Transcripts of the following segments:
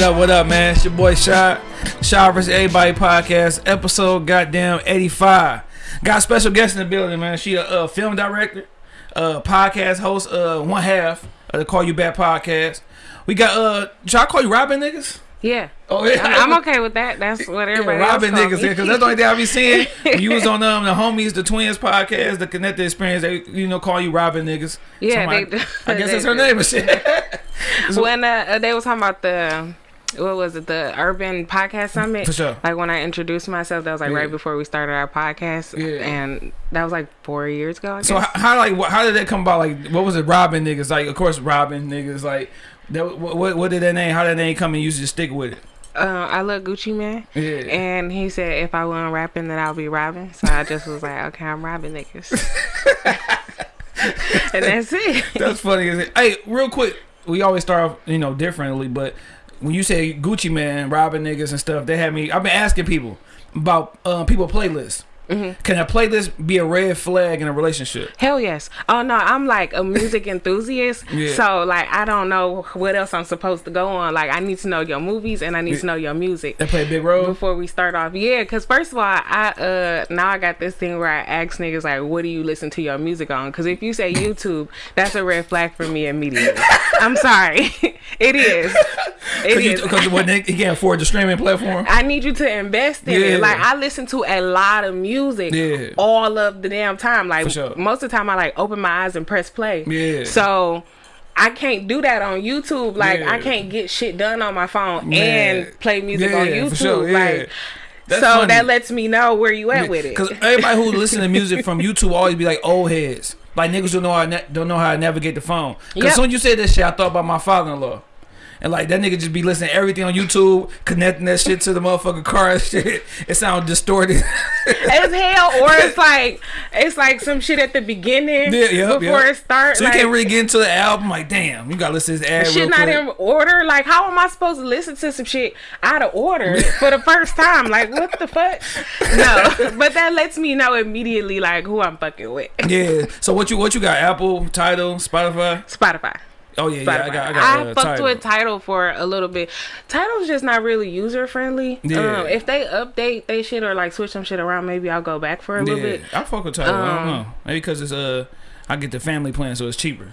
What up, what up, man? It's your boy Shot. Shot vs. Everybody podcast, episode goddamn 85. Got a special guest in the building, man. She a uh, film director, uh, podcast host, uh, one half of the Call You Back podcast. We got, uh, should I call you Robin niggas? Yeah. Oh, yeah. I'm, I'm okay with that. That's what everybody Yeah, Robin niggas, because that's the only thing I be seeing. You was on um, the homies, the twins podcast, the connected experience. They you know call you Robin niggas. Yeah, Somebody- they. I guess They that's her name and shit. So- when uh, uh, they was talking about the what was it the urban podcast summit For sure. like when i introduced myself that was like Yeah. right before we started our podcast Yeah. and that was like four years ago I So how, how like how did that come about? Like what was it? Robin niggas. Like of course Robin niggas. Like that, what, what what did that name? How did that name come and you just stick with it? uh, i love Gucci Mane Yeah. and he said if i wasn't rapping then i'll be robbing so i just was like okay i'm robbing niggas and that's it That's funny. Is it? Hey, real quick, we always start off you know differently, but when you say Gucci Mane, Robin niggas and stuff, they had me. I've been asking people about uh, people playlists. Mm-hmm. Can a playlist be a red flag in a relationship? Hell yes. Oh no, I'm like a music enthusiast. Yeah. So like I don't know what else I'm supposed to go on. Like I need to know your movies and I need to know your music. They play a big role. Before we start off, yeah, because first of all, I uh now I got this thing where I ask niggas like, what do you listen to your music on? Because if you say YouTube, that's a red flag for me immediately. I'm sorry, it is. It. Because when they, he can't afford the streaming platform. I need you to invest in Yeah. it. Like I listen to a lot of music Yeah. all of the damn time. Like sure. most of the time I like open my eyes and press play. Yeah. So I can't do that on YouTube. Like Yeah. I can't get shit done on my phone Man. and play music on Yeah, for YouTube. sure, yeah. Like That's so funny. that lets me know where you at with it. Because everybody who listen to music from YouTube always be like old heads. Like niggas don't know how don't know how to navigate the phone. Because Yep. soon as you said this shit, I thought about my father-in-law. And like that nigga just be listening to everything on YouTube, connecting that shit to the motherfucking car and shit. It sounds distorted. as hell, or it's like it's like some shit at the beginning Yeah, before it starts. so you can't really get into the album. Like, damn, you gotta listen to this ad real shit not quick. in order. Like, how am I supposed to listen to some shit out of order for the first time? Like, what the fuck? No, but that lets me know immediately like who I'm fucking with. yeah. So what you what you got? Apple, Tidal, Spotify. Spotify. Oh yeah, yeah. I got. I I, got. uh, fucked Tidal. with Tidal for a little bit. Tidal's just not really user friendly. Yeah. Um, if they update they shit or like switch some shit around, maybe I'll go back for a little bit. I fuck with Tidal. I don't Um, know. Maybe because it's uh, I get the family plan, so it's cheaper.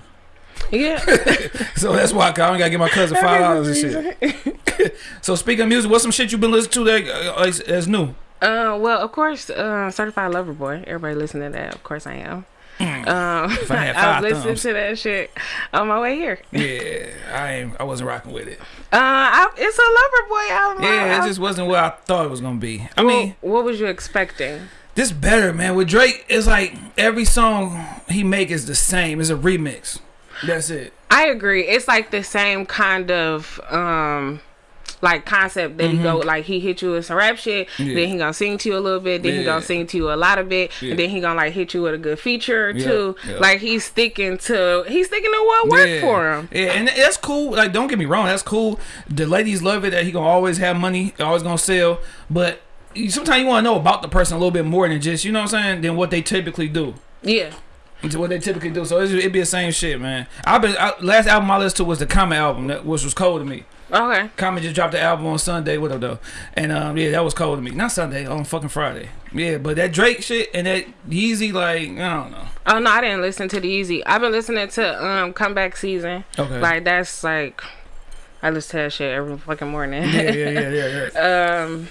Yeah. So that's why I don't gotta give my cousin five dollars and shit. So speaking of music, what's some shit you been listening to that uh, is, that's new? Uh, well, of course, uh, Certified Lover Boy. Everybody listen to that. Of course, I am. Um, I had I was listening thumbs. to that shit on my way here. Yeah, I ain't, I wasn't rocking with it. Uh, I, it's a Lover Boy album. Yeah, I- it just wasn't what I thought it was gonna be. I well, mean, what was you expecting? this better, man. With Drake, it's like every song he make is the same. It's a remix. That's it. I agree. It's like the same kind of um like concept that he go like he hit you with some rap shit, Mm-hmm. Yeah. then he gonna sing to you a little bit, then he gonna sing to you a lot of it, Yeah. and then he gonna like hit you with a good feature or Yeah, two. yeah. Like he's sticking to he's sticking to what worked yeah. for him. Yeah, and that's cool. Like, don't get me wrong, that's cool. The ladies love it that he gonna always have money, always gonna sell. But you- sometimes you want to know about the person a little bit more than just you know what I'm saying than what they typically do. Yeah. Into what they typically do. So it'd be the same shit, man. I've been I, last album I listened to was the Common album, that which was cold to me. Okay. Common just dropped the album on Sunday, what up though? And um, yeah, that was cold to me. Not Sunday, on fucking Friday. Yeah, but that Drake shit and that Yeezy, like I don't know. Oh no, I didn't listen to the Yeezy. I've been listening to um Comeback Season. Okay. Like that's like I listen to that shit every fucking morning. yeah, yeah, yeah, yeah, yeah. um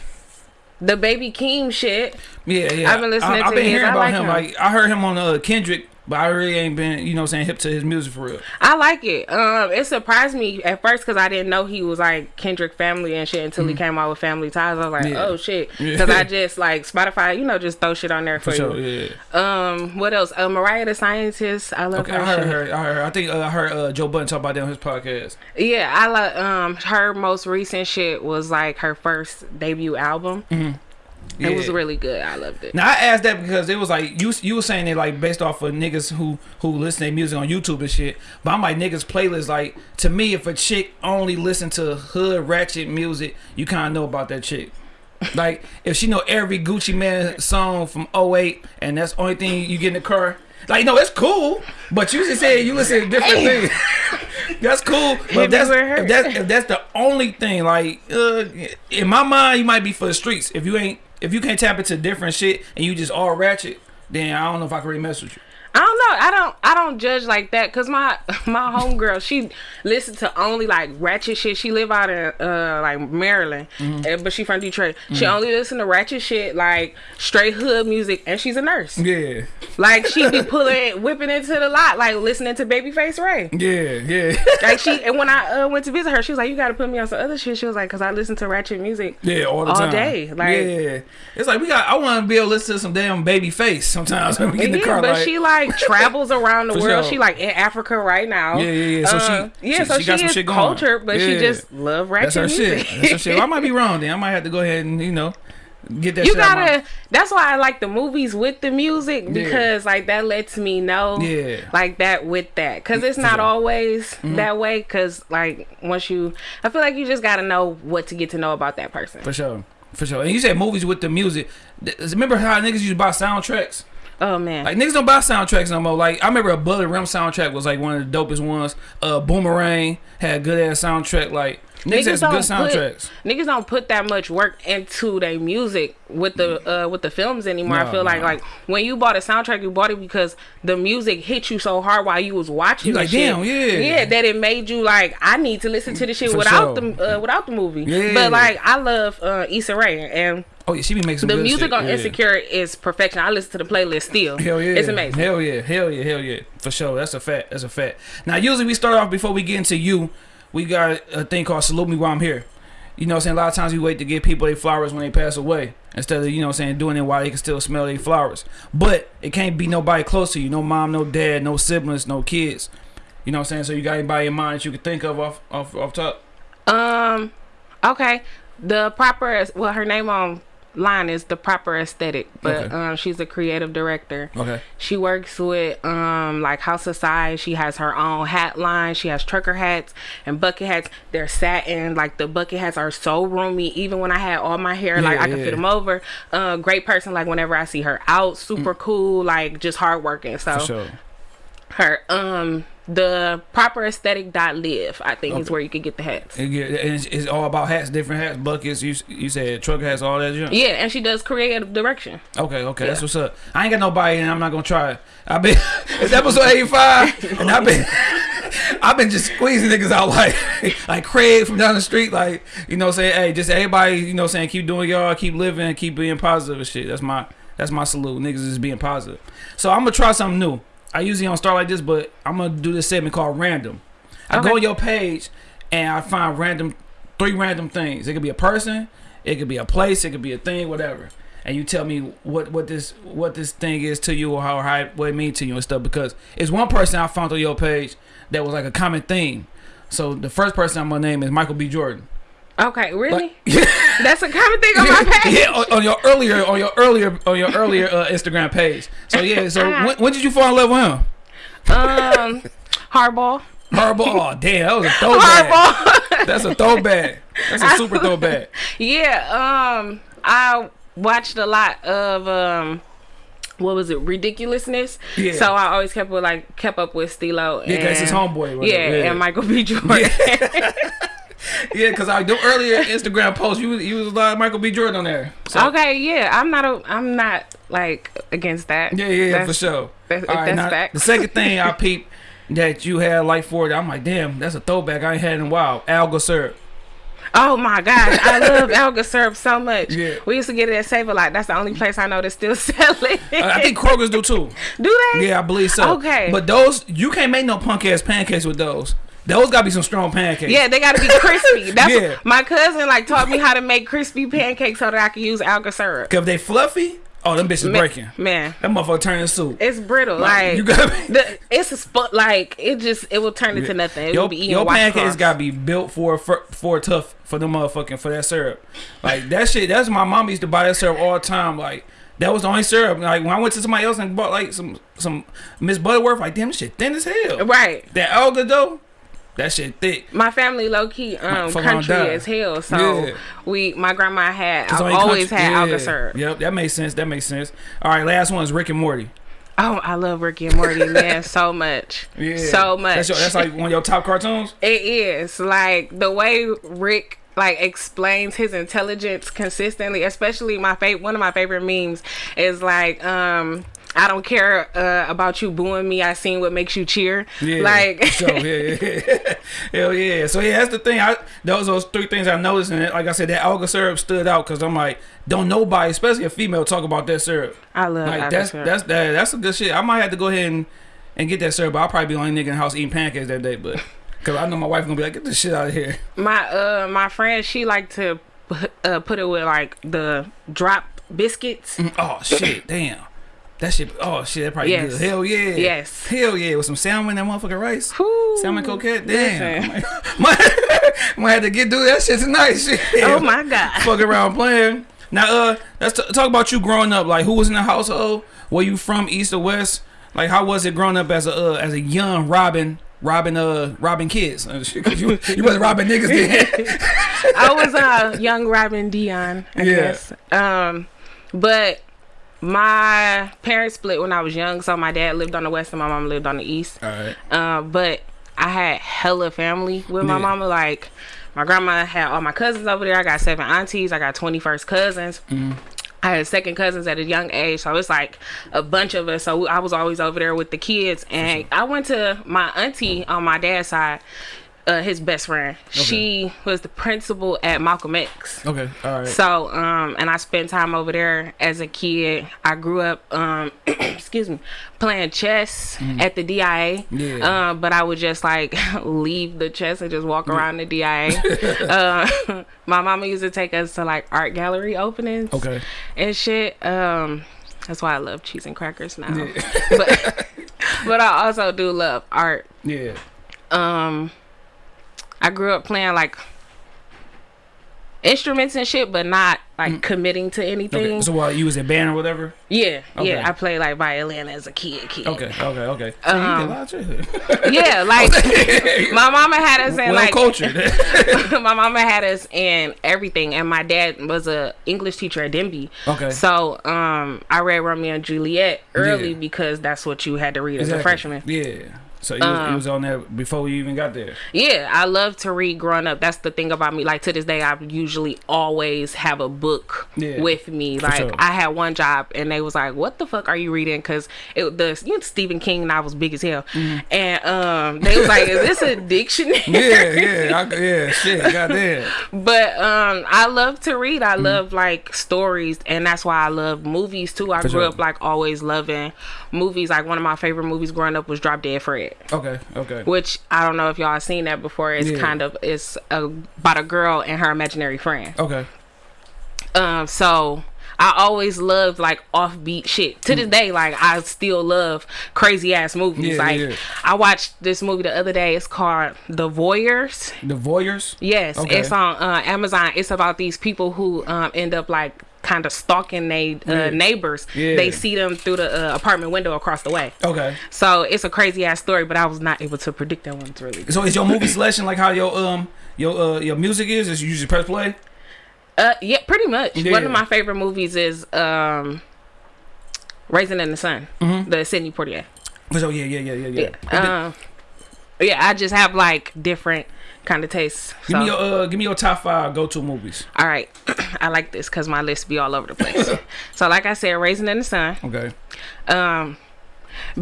the Baby Keem shit. Yeah, yeah. I've been listening I, I've been his. hearing I about like him. him. Like I heard him on uh, Kendrick, but I really ain't been, you know, saying hip to his music for real. I like it. Um, it surprised me at first because I didn't know he was like Kendrick family and shit until he came out with Family Ties. I was like, Mm-hmm. Yeah. oh shit, Yeah. because I just like Spotify, you know, just throw shit on there for, For sure, you. yeah. Um, what else? Uh, Mariah the Scientist. I love Okay, her. I heard her. I heard. I think uh, I heard uh, Joe Budden talk about that on his podcast. Yeah, I like um her most recent shit was like her first debut album. Yeah. It was really good. I loved it. Now I asked that because it was like you you were saying it like based off of niggas who who listen to music on YouTube and shit. But I'm like niggas playlist like to me if a chick only listen to hood ratchet music, you kind of know about that chick. like if she know every Gucci Mane song from 08 and that's the only thing you get in the car. Like no, it's cool, but you just said you listen to different things. that's cool. But if that's, you ever heard- if that's if that's the only thing, like uh, in my mind, you might be for the streets. If you ain't, if you can't tap into different shit and you just all ratchet, then I don't know if I can really mess with you. I don't know. I don't. I don't judge like that because my my homegirl she listens to only like ratchet shit. She live out in uh like Maryland, Mm-hmm. and, but she from Detroit. She only listen to ratchet shit like straight hood music, and she's a nurse. Yeah, Like she be pulling, whipping into the lot, like listening to Babyface Ray. yeah, yeah, Like she, and when I uh, went to visit her, she was like, "You got to put me on some other shit." She was like, "Cause I listen to ratchet music." yeah. All the All time, day, like- yeah. It's like we got. I want to be able to listen to some damn Babyface sometimes when we get in the Yeah, car. but like, she like travels around the For world. sure. She like in Africa right now. Yeah, yeah, yeah. So she- Uh, yeah, she- so she she, got some shit going. cultured, but she just love ratchet that's her music. shit. That's her shit. Well, I might be wrong. Then I might have to go ahead and you know get that. you shit out my- gotta. That's why I like the movies with the music because like that lets me know, Yeah. like that with that because it's not sure. Mm-hmm. always that way. Because like once you, I feel like you just gotta know what to get to know about that person. For sure. For sure. And you said movies with the music. Remember how niggas used to buy soundtracks? Oh man, Like niggas don't buy soundtracks no more. Like I remember Above the Rim soundtrack was like one of the dopest ones. Uh Boomerang had a good ass soundtrack. Like niggas, had some good soundtracks. Put, niggas don't put that much work into their music with the uh, with the films anymore. I feel like no. like when you bought a soundtrack, you bought it because the music hit you so hard while you was watching. You like, shit. damn, yeah. yeah, that it made you like I need to listen to the shit For without sure. the uh, without the movie. Yeah. But like I love uh, Issa Rae and Oh yeah, she be making some the good music shit. on yeah. Insecure is perfection. I listen to the playlist still. Hell yeah. it's amazing. Hell yeah. Hell yeah. Hell yeah. For sure. That's a fact. That's a fact. Now usually we start off before we get into you, we got a thing called salute me while I'm here. You know what I'm saying? A lot of times we wait to give people their flowers when they pass away. Instead of, you know what I'm saying, doing it while they can still smell their flowers. But it can't be nobody close to you. No mom, no dad, no siblings, no kids. You know what I'm saying? So you got anybody in mind that you can think of off off off top? Um, okay. The proper well, her name on line is the proper aesthetic, but Okay. um, she's a creative director. Okay. She works with um like House of Size. She has her own hat line. She has trucker hats and bucket hats. They're satin. Like the bucket hats are so roomy. Even when I had all my hair, like Yeah, I could yeah. fit them over. Uh, great person. Like whenever I see her out, super cool. Like just hardworking. So Mm. For sure. her um the proper aesthetic dot live I think is where you can get the hats. Yeah, it's, it's all about hats, different hats, buckets. You you said truck hats, all that. junk? Yeah, and she does creative direction. Okay, okay, that's what's up. I ain't got nobody, and I'm not gonna try it. I've been it's episode 85, and I've been I've been just squeezing niggas out like like Craig from down the street, like you know, saying, hey, just everybody, you know, saying keep doing y'all, keep living, keep being positive and shit. That's my that's my salute. Niggas is being positive. So I'm gonna try something new. I usually don't start like this, but I'm gonna do this segment called random. I go on your page and I find random three random things. It could be a person, it could be a place, it could be a thing, whatever. And you tell me what what this what this thing is to you or how, how it- what it means to you and stuff. Because it's one person I found on your page that was like a common theme. So the first person I'm gonna name is Michael B. Jordan. Okay, really? Like- That's a common thing on my page. yeah, on, on your earlier on your earlier on your earlier uh, Instagram page. So yeah, so Uh-huh. when, when did you fall in love with him? Um, hardball. Hardball. Oh damn, that was a throwback. Hardball. That's a throwback. That's a super throwback. yeah. Um, I watched a lot of um. What was it? Ridiculousness. Yeah. So I always kept with like kept up with Steelo. Yeah, 'cause it's his homeboy, Yeah. Yeah. and Michael B. Jordan. Yeah, because I do earlier Instagram post you you was like Michael B. Jordan on there. So, okay, yeah, I'm not a, I'm not like against that. Yeah, yeah, yeah, for sure. that's- All right, that's now, facts. the second thing I peeped that you had like for it, I'm like, damn, that's a throwback I ain't had in a while. Alaga syrup. Oh my gosh, I love Alaga syrup so much. Yeah. We used to get it at Save a Lot. That's the only place I know that's still selling. I I think Kroger's do too. Do they? Yeah, I believe so. Okay. But those you can't make no punk ass pancakes with those. Those gotta be some strong pancakes. Yeah, they gotta be crispy. That's Yeah. my cousin like taught me how to make crispy pancakes so that I can use Alaga syrup. Cause they fluffy, oh them bitches Ma- breaking. Man, That motherfucker turning soup. it's brittle. Like you gotta be, the, it's a spot. Like it just it will turn into nothing. It your, will be eating your pancakes gotta be built for for, for tough for the motherfucking for that syrup. Like that shit. That's my mom used to buy that syrup all the time. Like that was the only syrup. Like when I went to somebody else and bought like some some Miss Butterworth, like damn, this shit thin as hell. right. That Alaga though, that shit thick. My family low key um country as hell. So Yeah. we my grandma had I only always country- had yeah. Alaga syrup. Yep, that makes sense. That makes sense. All right, last one is Rick and Morty. Oh, I love Ricky and Morty, man, so much. Yeah, So much. That's, your, that's like one of your top cartoons. It is like the way Rick like explains his intelligence consistently. Especially my favorite one of my favorite memes is like, um, I don't care uh, about you booing me. I seen what makes you cheer. Yeah, like so yeah, yeah. hell yeah. So yeah, that's the thing. I those those three things I noticed, and like I said, that Alaga syrup stood out because I'm like, don't nobody, especially a female, talk about that syrup. I love Like that's syrup. that's that, that's a good shit. I might have to go ahead and, and get that syrup. But I'll probably be the only nigga in the house eating pancakes that day, but. Cause I know my wife gonna be like, get this shit out of here. my uh my friend she like to uh, put it with like the drop biscuits. Oh shit, damn. That shit. Oh shit, that probably Yes. good. Hell yeah. Yes. Hell yeah, with some salmon and that motherfucking rice. Whew. Salmon croquette. Damn. Listen. might, might have to get do that shit tonight. Shit. Oh my god. Fuck around playing. Now, uh, let's t- talk about you growing up. Like, who was in the household? Were you from East or West? Like, how was it growing up as a uh, as a young Robin, Robin, uh, Robin kids? Uh, you you wasn't robbing niggas then. I was a young Robin Dion, I Yeah. guess. Um, but my parents split when I was young, so my dad lived on the west and my mom lived on the east. All right. Uh, but I had hella family with my Yeah. mama. Like my grandma had all my cousins over there. I got seven aunties. I got twenty first cousins. I had second cousins at a young age, so it's like a bunch of us. So I was always over there with the kids, and I went to my auntie on my dad's side. Uh, his best friend. She was the principal at Malcolm X. Okay. All right. So, um, and I spent time over there as a kid. I grew up, um, excuse me, playing chess at the DIA. Yeah. Um, but I would just like leave the chess and just walk around the DIA. uh, my mama used to take us to like art gallery openings okay. and shit. Um, that's why I love cheese and crackers now. but, but I also do love art. Yeah. Um, I grew up playing like instruments and shit, but not like committing to anything. Mm. Okay. So, what you was in band or whatever? yeah, Okay. yeah. I played like violin as a kid. Kid. Okay. Okay. Okay. So you did a Um, lot of shit. Yeah, like my mama had us in well like cultured. my mama had us in everything, and my dad was a English teacher at Denby. Okay. So um, I read Romeo and Juliet early Yeah. because that's what you had to read as a freshman. Yeah. So you, was, Um, was on there before we even got there. Yeah, I love to read growing up. That's the thing about me. Like to this day, I usually always have a book Yeah, with me. Like sure. I had one job, and they was like, "What the fuck are you reading?" Because it the you know, Stephen King novels big as hell, and um, they was like, "Is this a dictionary?" Mm-hmm. Yeah, yeah, I, yeah. Shit, goddamn. But um, I love to read. Mm-hmm. I love like stories, and that's why I love movies too. I For grew sure. up like always loving movies. Like one of my favorite movies growing up was Drop Dead Fred. Okay, okay. which I don't know if y'all seen that before. It's Yeah. kind of it's a, about a girl and her imaginary friend. Okay. Um, so I always loved like offbeat shit. To this day, like I still love crazy ass movies. Mm. Yeah, like yeah. I watched this movie the other day. It's called The Voyeurs. The Voyeurs. Yes, Okay. it's on uh, Amazon. It's about these people who um, end up like kind of stalking they uh, Yeah. neighbors. Yeah. They see them through the uh, apartment window across the way. Okay. So it's a crazy ass story, but I was not able to predict that one really. So is your movie selection like how your um your uh your music is? Is you just press play? Uh, yeah, pretty much. One of my favorite movies is um, Raisin in the Sun, Mhm. the Sidney Poitier. So yeah, yeah, yeah, yeah, yeah. Yeah. Um, yeah, I just have like different kind of tastes. give me your uh give me your top five go to movies. all right, I like this because my list be all over the place. so, like I said, Raisin in the Sun, Okay. um,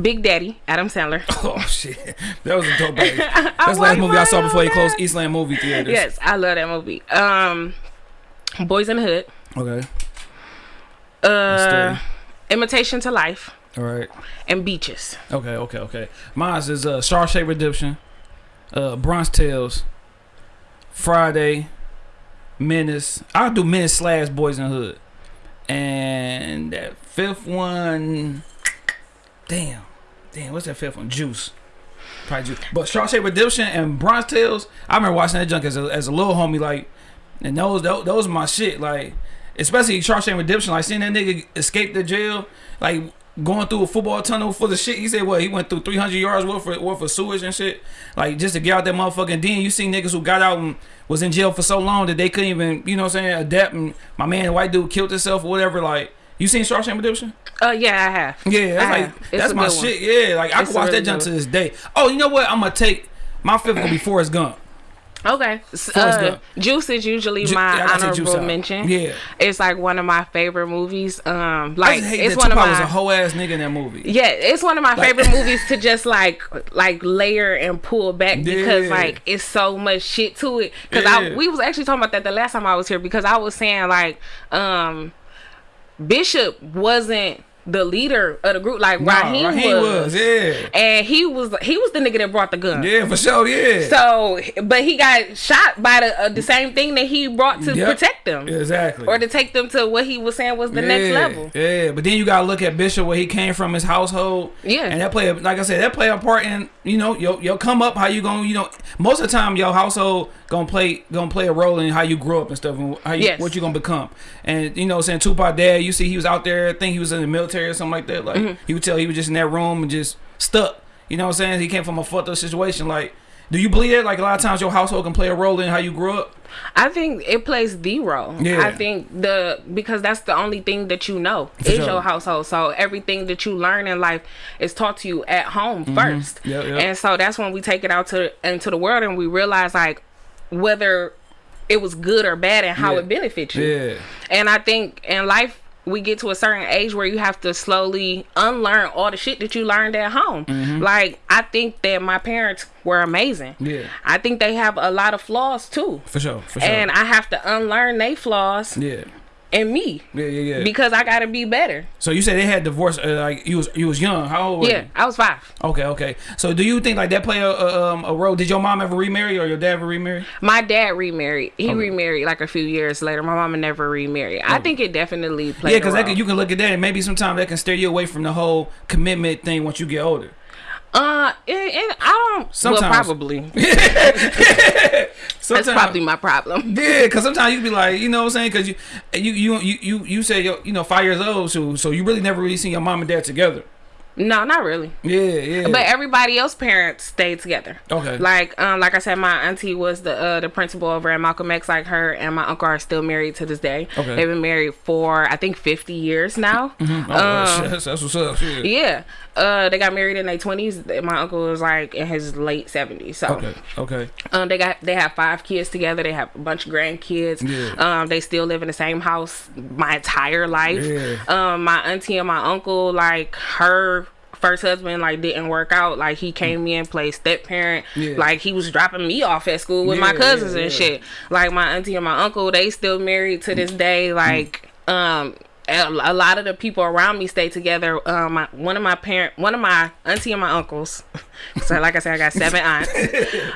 Big Daddy, Adam Sandler. Oh shit, that was a dope movie. That's the last movie I saw before he closed. Eastland movie theaters. Yes, I love that movie. Um, Boys in the Hood, Okay. uh. Imitation to Life, All right. and Beaches. Okay. Okay. Okay. Mine's is uh Shawshank Redemption, uh Bronx Tales, Friday, Menace. I'll do Menace slash Boys in Hood, and that fifth one. Damn. Damn. What's that fifth one? Juice. Probably Juice. But Shawshank Redemption and Bronx Tales. I remember watching that junk as a as a little homie. Like, and those those, those are my shit. Like, especially Shawshank Redemption. Like seeing that nigga escape the jail. Like going through a football tunnel full of shit. He said what? He went through 300 yards worth of, worth of sewage and shit. Like just to get out that motherfucking den. You see niggas who got out and was in jail for so long that they couldn't even, you know what I'm saying, adapt. And my man, white dude, killed himself or whatever. Like, you seen Shawshank Redemption? Uh, yeah, I have. Yeah, that's I like have. That's my good one. shit. Yeah, like I It's can watch really that jump to this day. Oh, you know what? I'm gonna take my fifth gonna be Forrest Gump. Okay. Uh, Juice is usually Ju- my yeah, I gotta take Juice honorable mention. Yeah. It's like one of my favorite movies. Um, I like it's one of my was a whole ass nigga in that movie. yeah, it's one of my Like- favorite movies to just like like layer and pull back because like it's so much shit to it. Because Yeah. I we was actually talking about that the last time I was here because I was saying like um Bishop wasn't the leader of the group like Nah, Raheem, Raheem was. was, yeah. and he was he was the nigga that brought the gun. Yeah, for sure, yeah. So, but he got shot by the uh, the same thing that he brought to Yep. protect them, exactly. or to take them to what he was saying was the next level. Yeah, but then you gotta look at Bishop where he came from, his household. Yeah. and that play, a- like I said, that play a part in you know your your come up, how you gonna you know most of the time your household gonna play gonna play a role in how you grow up and stuff and how you Yes. what you gonna become. And you know, saying Tupac dad, you see he was out there, I think he was in the military or something like that. Like Mm-hmm. he would tell he was just in that room and just stuck. You know what I'm saying? He came from a fucked up situation. Like, do you believe that? Like a lot of times your household can play a role in how you grew up. I think it plays the role. Yeah. I think the because that's the only thing that you know For is sure. your household. So everything that you learn in life is taught to you at home first. Mm-hmm. Yep, yep. And so that's when we take it out to into the world and we realize like whether it was good or bad and how Yeah. it benefits you. Yeah. And I think in life we get to a certain age where you have to slowly unlearn all the shit that you learned at home. Mm-hmm. Like I think that my parents were amazing. Yeah. I think they have a lot of flaws too. For sure. For sure. And I have to unlearn they flaws yeah. In me Yeah, yeah, yeah. because I gotta be better. So you said they had divorce. Uh, like you was you was young. How old? Were Yeah, I was five. Okay, okay. So do you think like that play a, a um a role? Did your mom ever remarry or your dad ever remarry? My dad remarried. He Okay. remarried like a few years later. My mama never remarried. I think it definitely played. yeah, because you can look at that and maybe sometimes that can steer you away from the whole commitment thing once you get older. Uh, and, and I don't. Sometimes. Well, probably. Sometimes, That's probably my problem. Yeah, because sometimes you be like, you know what I'm saying? Because you, you, you, you, you, you say, you're, you know, five years old, so, so you really never really seen your mom and dad together. No, not really. Yeah, yeah. But everybody else parents stayed together. Okay. Like um like I said, my auntie was the uh the principal over at Malcolm X. Like her and my uncle are still married to this day. Okay. They've been married for I think fifty years now. oh, um, that's, that's what's up. Shit. Yeah. Uh they got married in their twenties. My uncle was like in his late seventies. So Okay, okay. um they got they have five kids together. They have a bunch of grandkids. Yeah. Um they still live in the same house my entire life. Yeah. Um my auntie and my uncle like her first husband like didn't work out like he came in played step parent Yeah. like he was dropping me off at school with my cousins yeah, and yeah. shit like my auntie and my uncle they still married to this day like um a lot of the people around me stay together. Um, my, one of my parent, one of my auntie and my uncles. so, like I said, I got seven aunts.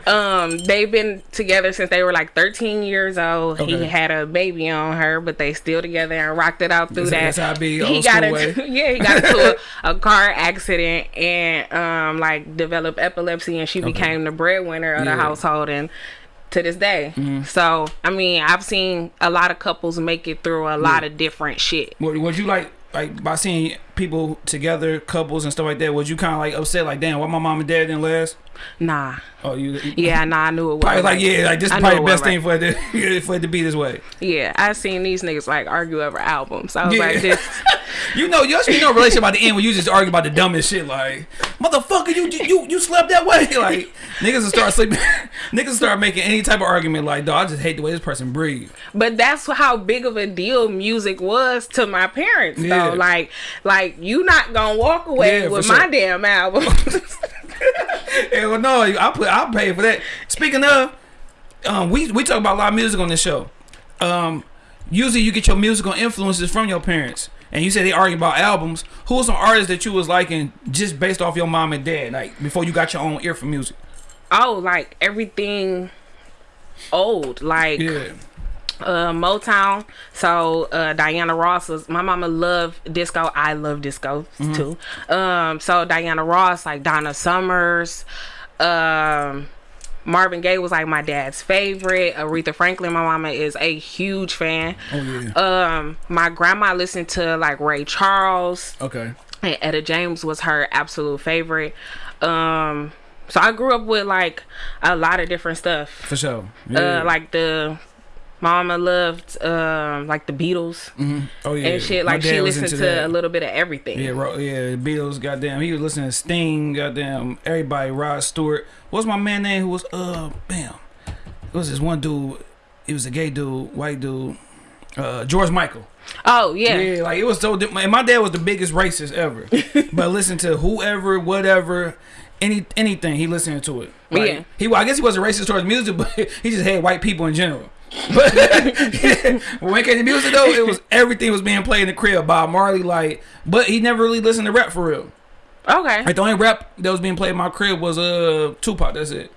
Um, they've been together since they were like 13 years old. Okay. He had a baby on her, but they still together and rocked it out through That's- that. that's be, he got into, yeah, he got into a, a car accident and um, like developed epilepsy, and she became the breadwinner of Yeah. the household and. To this day, Mm-hmm. so I mean, I've seen a lot of couples make it through a lot of different shit. Would, would you like like by seeing people together, couples and stuff like that? Would you kind of like upset, like, damn, why my mom and dad didn't last? Nah, Oh, you, you yeah, nah, I knew it was probably like, yeah, like this is probably the best thing for it to for it to be this way. Yeah, I seen these niggas like argue over albums. I was Yeah. like, this. You know, you actually know a relationship about the end when you just argue about the dumbest shit, like, motherfucker, you you you slept that way, like niggas will start sleeping, niggas will start making any type of argument, like, dog, I just hate the way this person breathes. But that's how big of a deal music was to my parents, Yeah. though. Like, like you not gonna walk away Yeah, with sure. my damn album. Hell no, I put I'll pay for that. Speaking of, um, we we talk about a lot of music on this show. Um, usually you get your musical influences from your parents, and you said they argue about albums. Who was some artists that you was liking just based off your mom and dad, like before you got your own ear for music? oh, like everything old, like Yeah, uh Motown. So uh Diana Ross was my mama loved disco. I love disco Mm-hmm. too. Um so Diana Ross, like Donna Summers, um Marvin Gaye was like my dad's favorite. Aretha Franklin, my mama is a huge fan. oh yeah, Um my grandma listened to like Ray Charles okay, and Etta James was her absolute favorite. Um so I grew up with like a lot of different stuff for sure. Yeah. uh like the mama loved um like the Beatles hmm Oh yeah, and shit. Like she listened to that. a little bit of everything. Yeah, ro- yeah, Beatles, goddamn. He was listening to Sting, goddamn, everybody, Rod Stewart. What's my man name who was, uh, bam. It was this one dude, he was a gay dude, white dude, uh, George Michael. Oh yeah. Yeah, like it was so, and my dad was the biggest racist ever. but listen to whoever, whatever, any anything, he listened to it. Like, Yeah. He, I guess he wasn't racist towards music, but he just had white people in general. But when it came to music though, it was everything was being played in the crib. Bob Marley, like, but he never really listened to rap for real. Okay. Like the only rap that was being played in my crib was uh Tupac. That's it.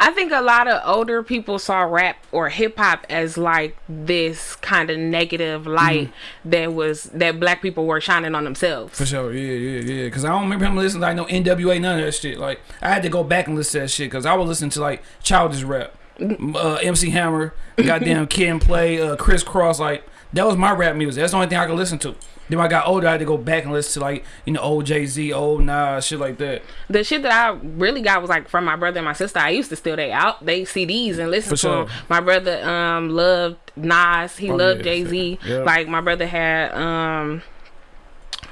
I think a lot of older people saw rap or hip hop as like this kind of negative light that was that black people were shining on themselves. For sure, yeah, yeah, yeah. Because I don't remember him listening to like no NWA, none of that shit. Like I had to go back and listen to that shit because I was listening to like childish rap, uh, MC Hammer, goddamn Kid and Play, uh, Kris Kross. Like that was my rap music. That's the only thing I could listen to. Then when I got older, I had to go back and listen to like you know old Jay Z, old Nas, shit like that. The shit that I really got was like from my brother and my sister. I used to steal they out they CDs and listen For to sure. them. My brother um loved Nas. He Oh, loved yeah, Jay Z. yeah. Like my brother had um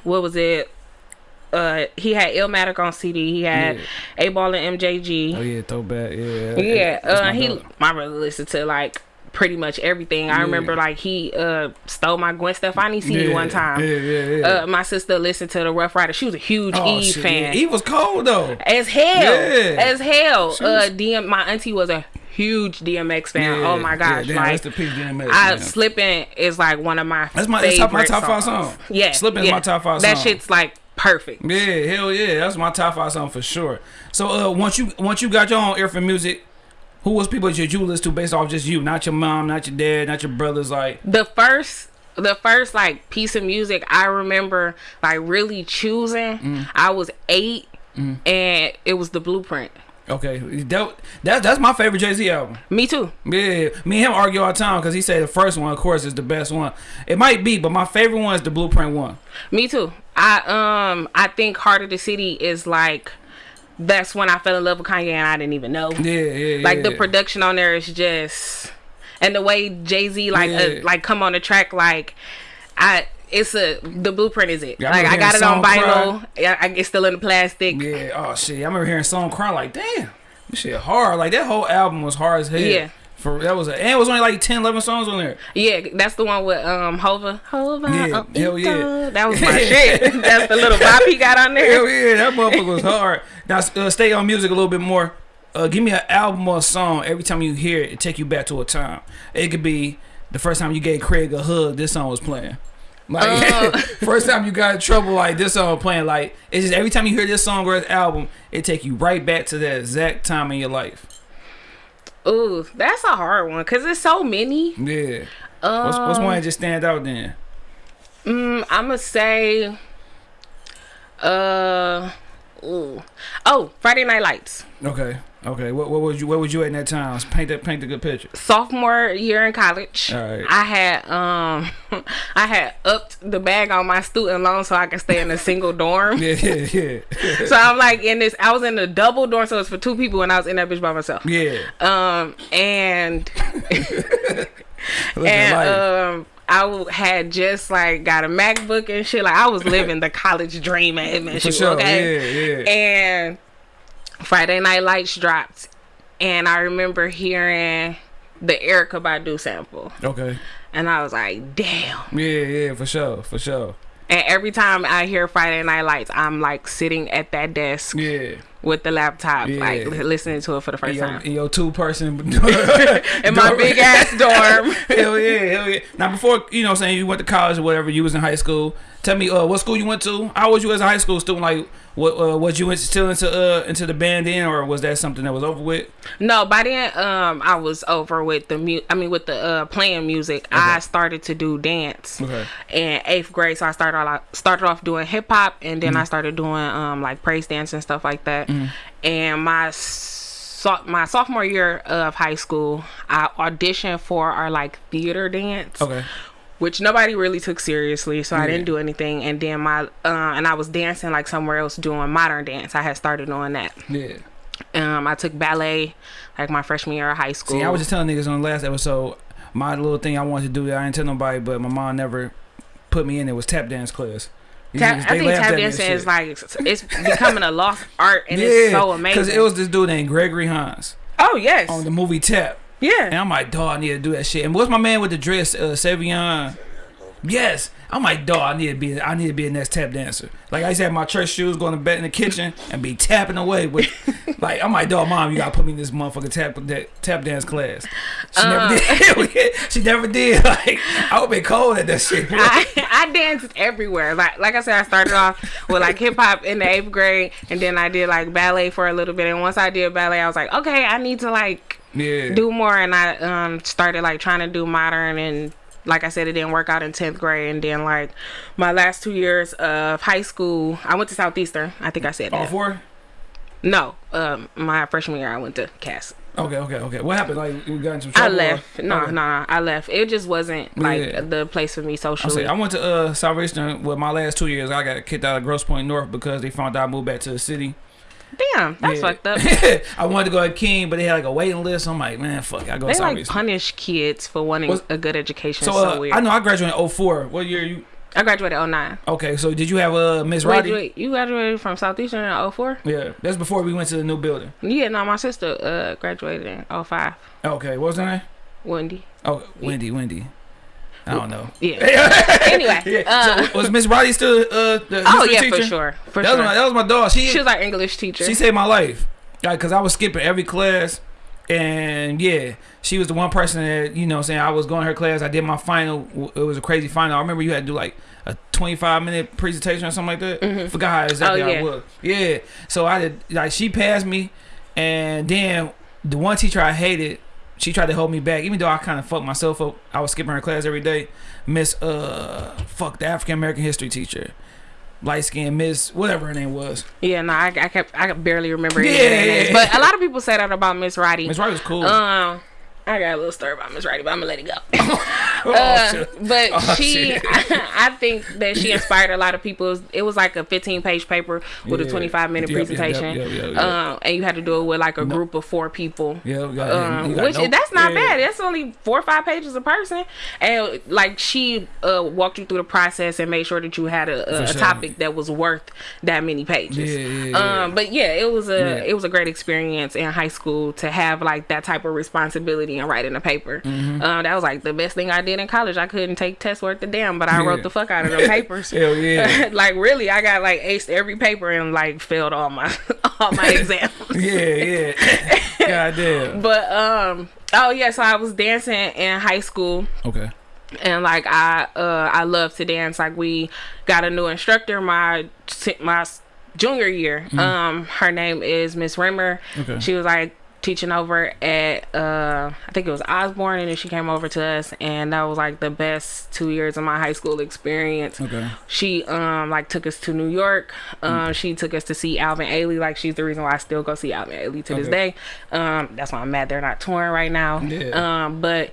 what was it? Uh, he had Illmatic on CD. He had Yeah. 8Ball and MJG. Oh yeah, throwback, yeah. Yeah, That's uh, my he my brother listened to like pretty much everything. I Yeah. remember like he uh stole my Gwen Stefani CD yeah, one time. Yeah, yeah, yeah. Uh, my sister listened to the Ruff Ryder. She was a huge oh, Eve shit, fan. Yeah. Eve was cold though. As hell, as hell. Uh, DM, my auntie was a huge DMX fan. Oh my gosh, yeah, like rest in peace, DMX, I man. slipping is like one of my That's my that's top, my top five songs. song. Yeah, Slipping is my top five That song. shit's like perfect. Yeah, hell yeah, that's my top five song for sure. So uh, once you once you got your own ear for music, who was people that you listen to based off just you, not your mom, not your dad, not your brothers, like The first. The first like piece of music I remember like really choosing, Mm. I was eight, and it was the Blueprint. okay, that, that that's my favorite Jay Z album. Me too. Yeah, me and him argue all the time because he said the first one, of course, is the best one. It might be, but my favorite one is the Blueprint one. Me too. I um I think Heart of the City is like that's when I fell in love with Kanye and I didn't even know. Yeah, yeah, Like the production on there is just and the way Jay Z like Yeah. uh, like come on the track like I it's a the blueprint is it Yeah, like I got it on vinyl yeah, I, it's still in the plastic yeah, Yeah, oh shit, I remember hearing song cry like, damn, this shit hard. Like that whole album was hard as hell. Yeah. For that was a, and it was only like 10, 11 songs on there. Yeah, that's the one with um Hova Hova Yeah, oh, hell yeah. That was my shit that's the little bop he got on there Hell yeah, that motherfucker was hard. Now uh, stay on music a little bit more. Uh, give me an album or a song. Every time you hear it, it take you back to a time. It could be the first time you gave Craig a hug. This song was playing. Like Uh. first time you got in trouble, like this song playing. Like it's just every time you hear this song or this album, it take you right back to that exact time in your life. Ooh that's a hard one because there's so many Yeah. um, What's, what's one that just stand out then? Mm, I'm gonna say, uh, ooh. oh, Friday Night Lights. Okay. Okay. What, what was you? Where was you at in that time? Paint that. Paint the good picture. Sophomore year in college, All right. I had um, I had upped the bag on my student loan so I could stay in a single dorm. Yeah. Yeah. Yeah. So I'm like in this. I was in a double dorm, so it's for two people, and I was in that bitch by myself. yeah. Um, and and um. I had just like got a MacBook and shit. Like I was living the college dream at MSU. sure. Okay. Yeah. Yeah. and Friday Night Lights dropped, and I remember hearing the Erykah Badu sample, Okay. and I was like, "Damn!" Yeah. Yeah. For sure. For sure. And every time I hear Friday Night Lights, I'm like sitting at that desk Yeah. With the laptop, Yeah. like listening to it for the first your, time in your two person. in my big ass dorm. hell yeah. Hell yeah. Now before you know, I'm saying you went to college or whatever, you was in high school. Tell me, uh, what school you went to? How was you as a high school student? Like, what uh, was you still into uh into the band then, or was that something that was over with? No, by then, um, I was over with the mu- I mean, with the uh playing music. I started to do dance. Okay. in eighth grade. So I started off, started off doing hip hop, and then I Mm. started doing um like praise dance and stuff like that. And my so- my sophomore year of high school, I auditioned for our like theater dance, Okay. which nobody really took seriously. So I didn't do anything. And then my uh, and I was dancing like somewhere else doing modern dance. I had started doing that. Yeah. Um, I took ballet like my freshman year of high school. See, I was just telling niggas on the last episode. my little thing I wanted to do that I didn't tell nobody, but my mom never put me in. It was tap dance class. Niggas, I think tap dancing shit. is like it's becoming a lost art and it's so amazing. Because it was this dude named Gregory Hines oh yes, on the movie Tap. Yeah. And. I'm like, dog, I need to do that shit. And what's my man with the dress, uh, Savion? Yes. I'm like, dog, I need to be I need to be a next tap dancer. Like I used to have my church shoes, going to bed in the kitchen and be tapping away with like I'm like, dog, mom, you gotta put me in this motherfucking tap tap dance class. She Uh. never did. she never did. Like I would be cold at that shit. I, I danced everywhere. Like like I said, I started off with like hip hop in the eighth grade, and then I did like ballet for a little bit. And once I did ballet, I was like, okay, I need to like yeah. do more. And I um started like trying to do modern and. Like I said, it didn't work out in tenth grade, and then like my last two years of high school, I went to Southeastern. I think I said All that. four? No, um, my freshman year I went to Cass. Okay, okay, okay. What happened? Like we got into I trouble? or- left. No, Okay. no, no, I left. It just wasn't like Yeah. the place for me socially. I went to uh Southeastern with my last two years. I got kicked out of Grosse Pointe North because they found out I moved back to the city. Damn, that's Yeah. fucked up. I wanted to go at King, but they had like a waiting list. I'm like, man, fuck, it, I go They like punish kids for wanting What's- a good education. so, So, uh, weird. I know I graduated in 04. What year you? I graduated 09. Okay, so did you have uh Miss Roddy? wait, you graduated from Southeastern in 04? Yeah, that's before we went to the new building. Yeah, no, my sister uh graduated in 05. Okay, what was her name? Wendy. Oh, Wendy, Wendy. I don't know. Yeah. anyway, Yeah. uh, so was Miss Roddy still uh the oh history yeah, teacher? for sure, for That sure. was my that was my dog. She she was our English teacher. She saved my life. Like, cause I was skipping every class, and yeah, she was the one person that you know, I'm saying I was going to her class. I did my final. It was a crazy final. I remember you had to do like a 25 minute presentation or something like that. Forgot how exactly Oh, how yeah. it was. Yeah. So I did. Like, she passed me, and then the one teacher I hated. She tried to hold me back, even though I kind of fucked myself up. I was skipping her class every day. Miss, uh, fuck the African American history teacher, light skinned Miss, whatever her name was. yeah, no, I, I kept I barely remember Yeah, names. yeah, But a lot of people say that about Miss Roddy. Miss Roddy was cool. Um, I got a little story about Miss Roddy, but I'm gonna let it go. Oh, Uh, but Oh, she. I think that she inspired a lot of people. It was, it was like a 15 page paper with a 25 minute Yep, presentation. yep, yep. Um, and you had to do it with like a group of four people. Yeah, Um, which that's not Yeah. bad. That's only four or five pages a person, and like she uh, walked you through the process and made sure that you had a, a, a sure. topic that was worth that many pages. Yeah, yeah, yeah. Um, but yeah, it was a Yeah. it was a great experience in high school to have like that type of responsibility and writing a paper. Mm-hmm. Um, that was like the best thing I did in college. I couldn't take tests worth a damn, but I Yeah. wrote the fuck out of the papers. Hell yeah. like really, I got like aced every paper and like failed all my all my exams. yeah, yeah. God damn. But um, oh yeah, so I was dancing in high school, Okay. and like I uh I love to dance. Like we got a new instructor my my junior year. Um, her name is Miss Rimmer. Okay. She was like teaching over at uh I think it was Osborne, and then she came over to us, and that was like the best two years of my high school experience Okay. she um like took us to New York. Um she took us to see Alvin Ailey. Like she's the reason why I still go see Alvin Ailey to this day. Um that's why I'm mad they're not touring right now. Yeah. Um but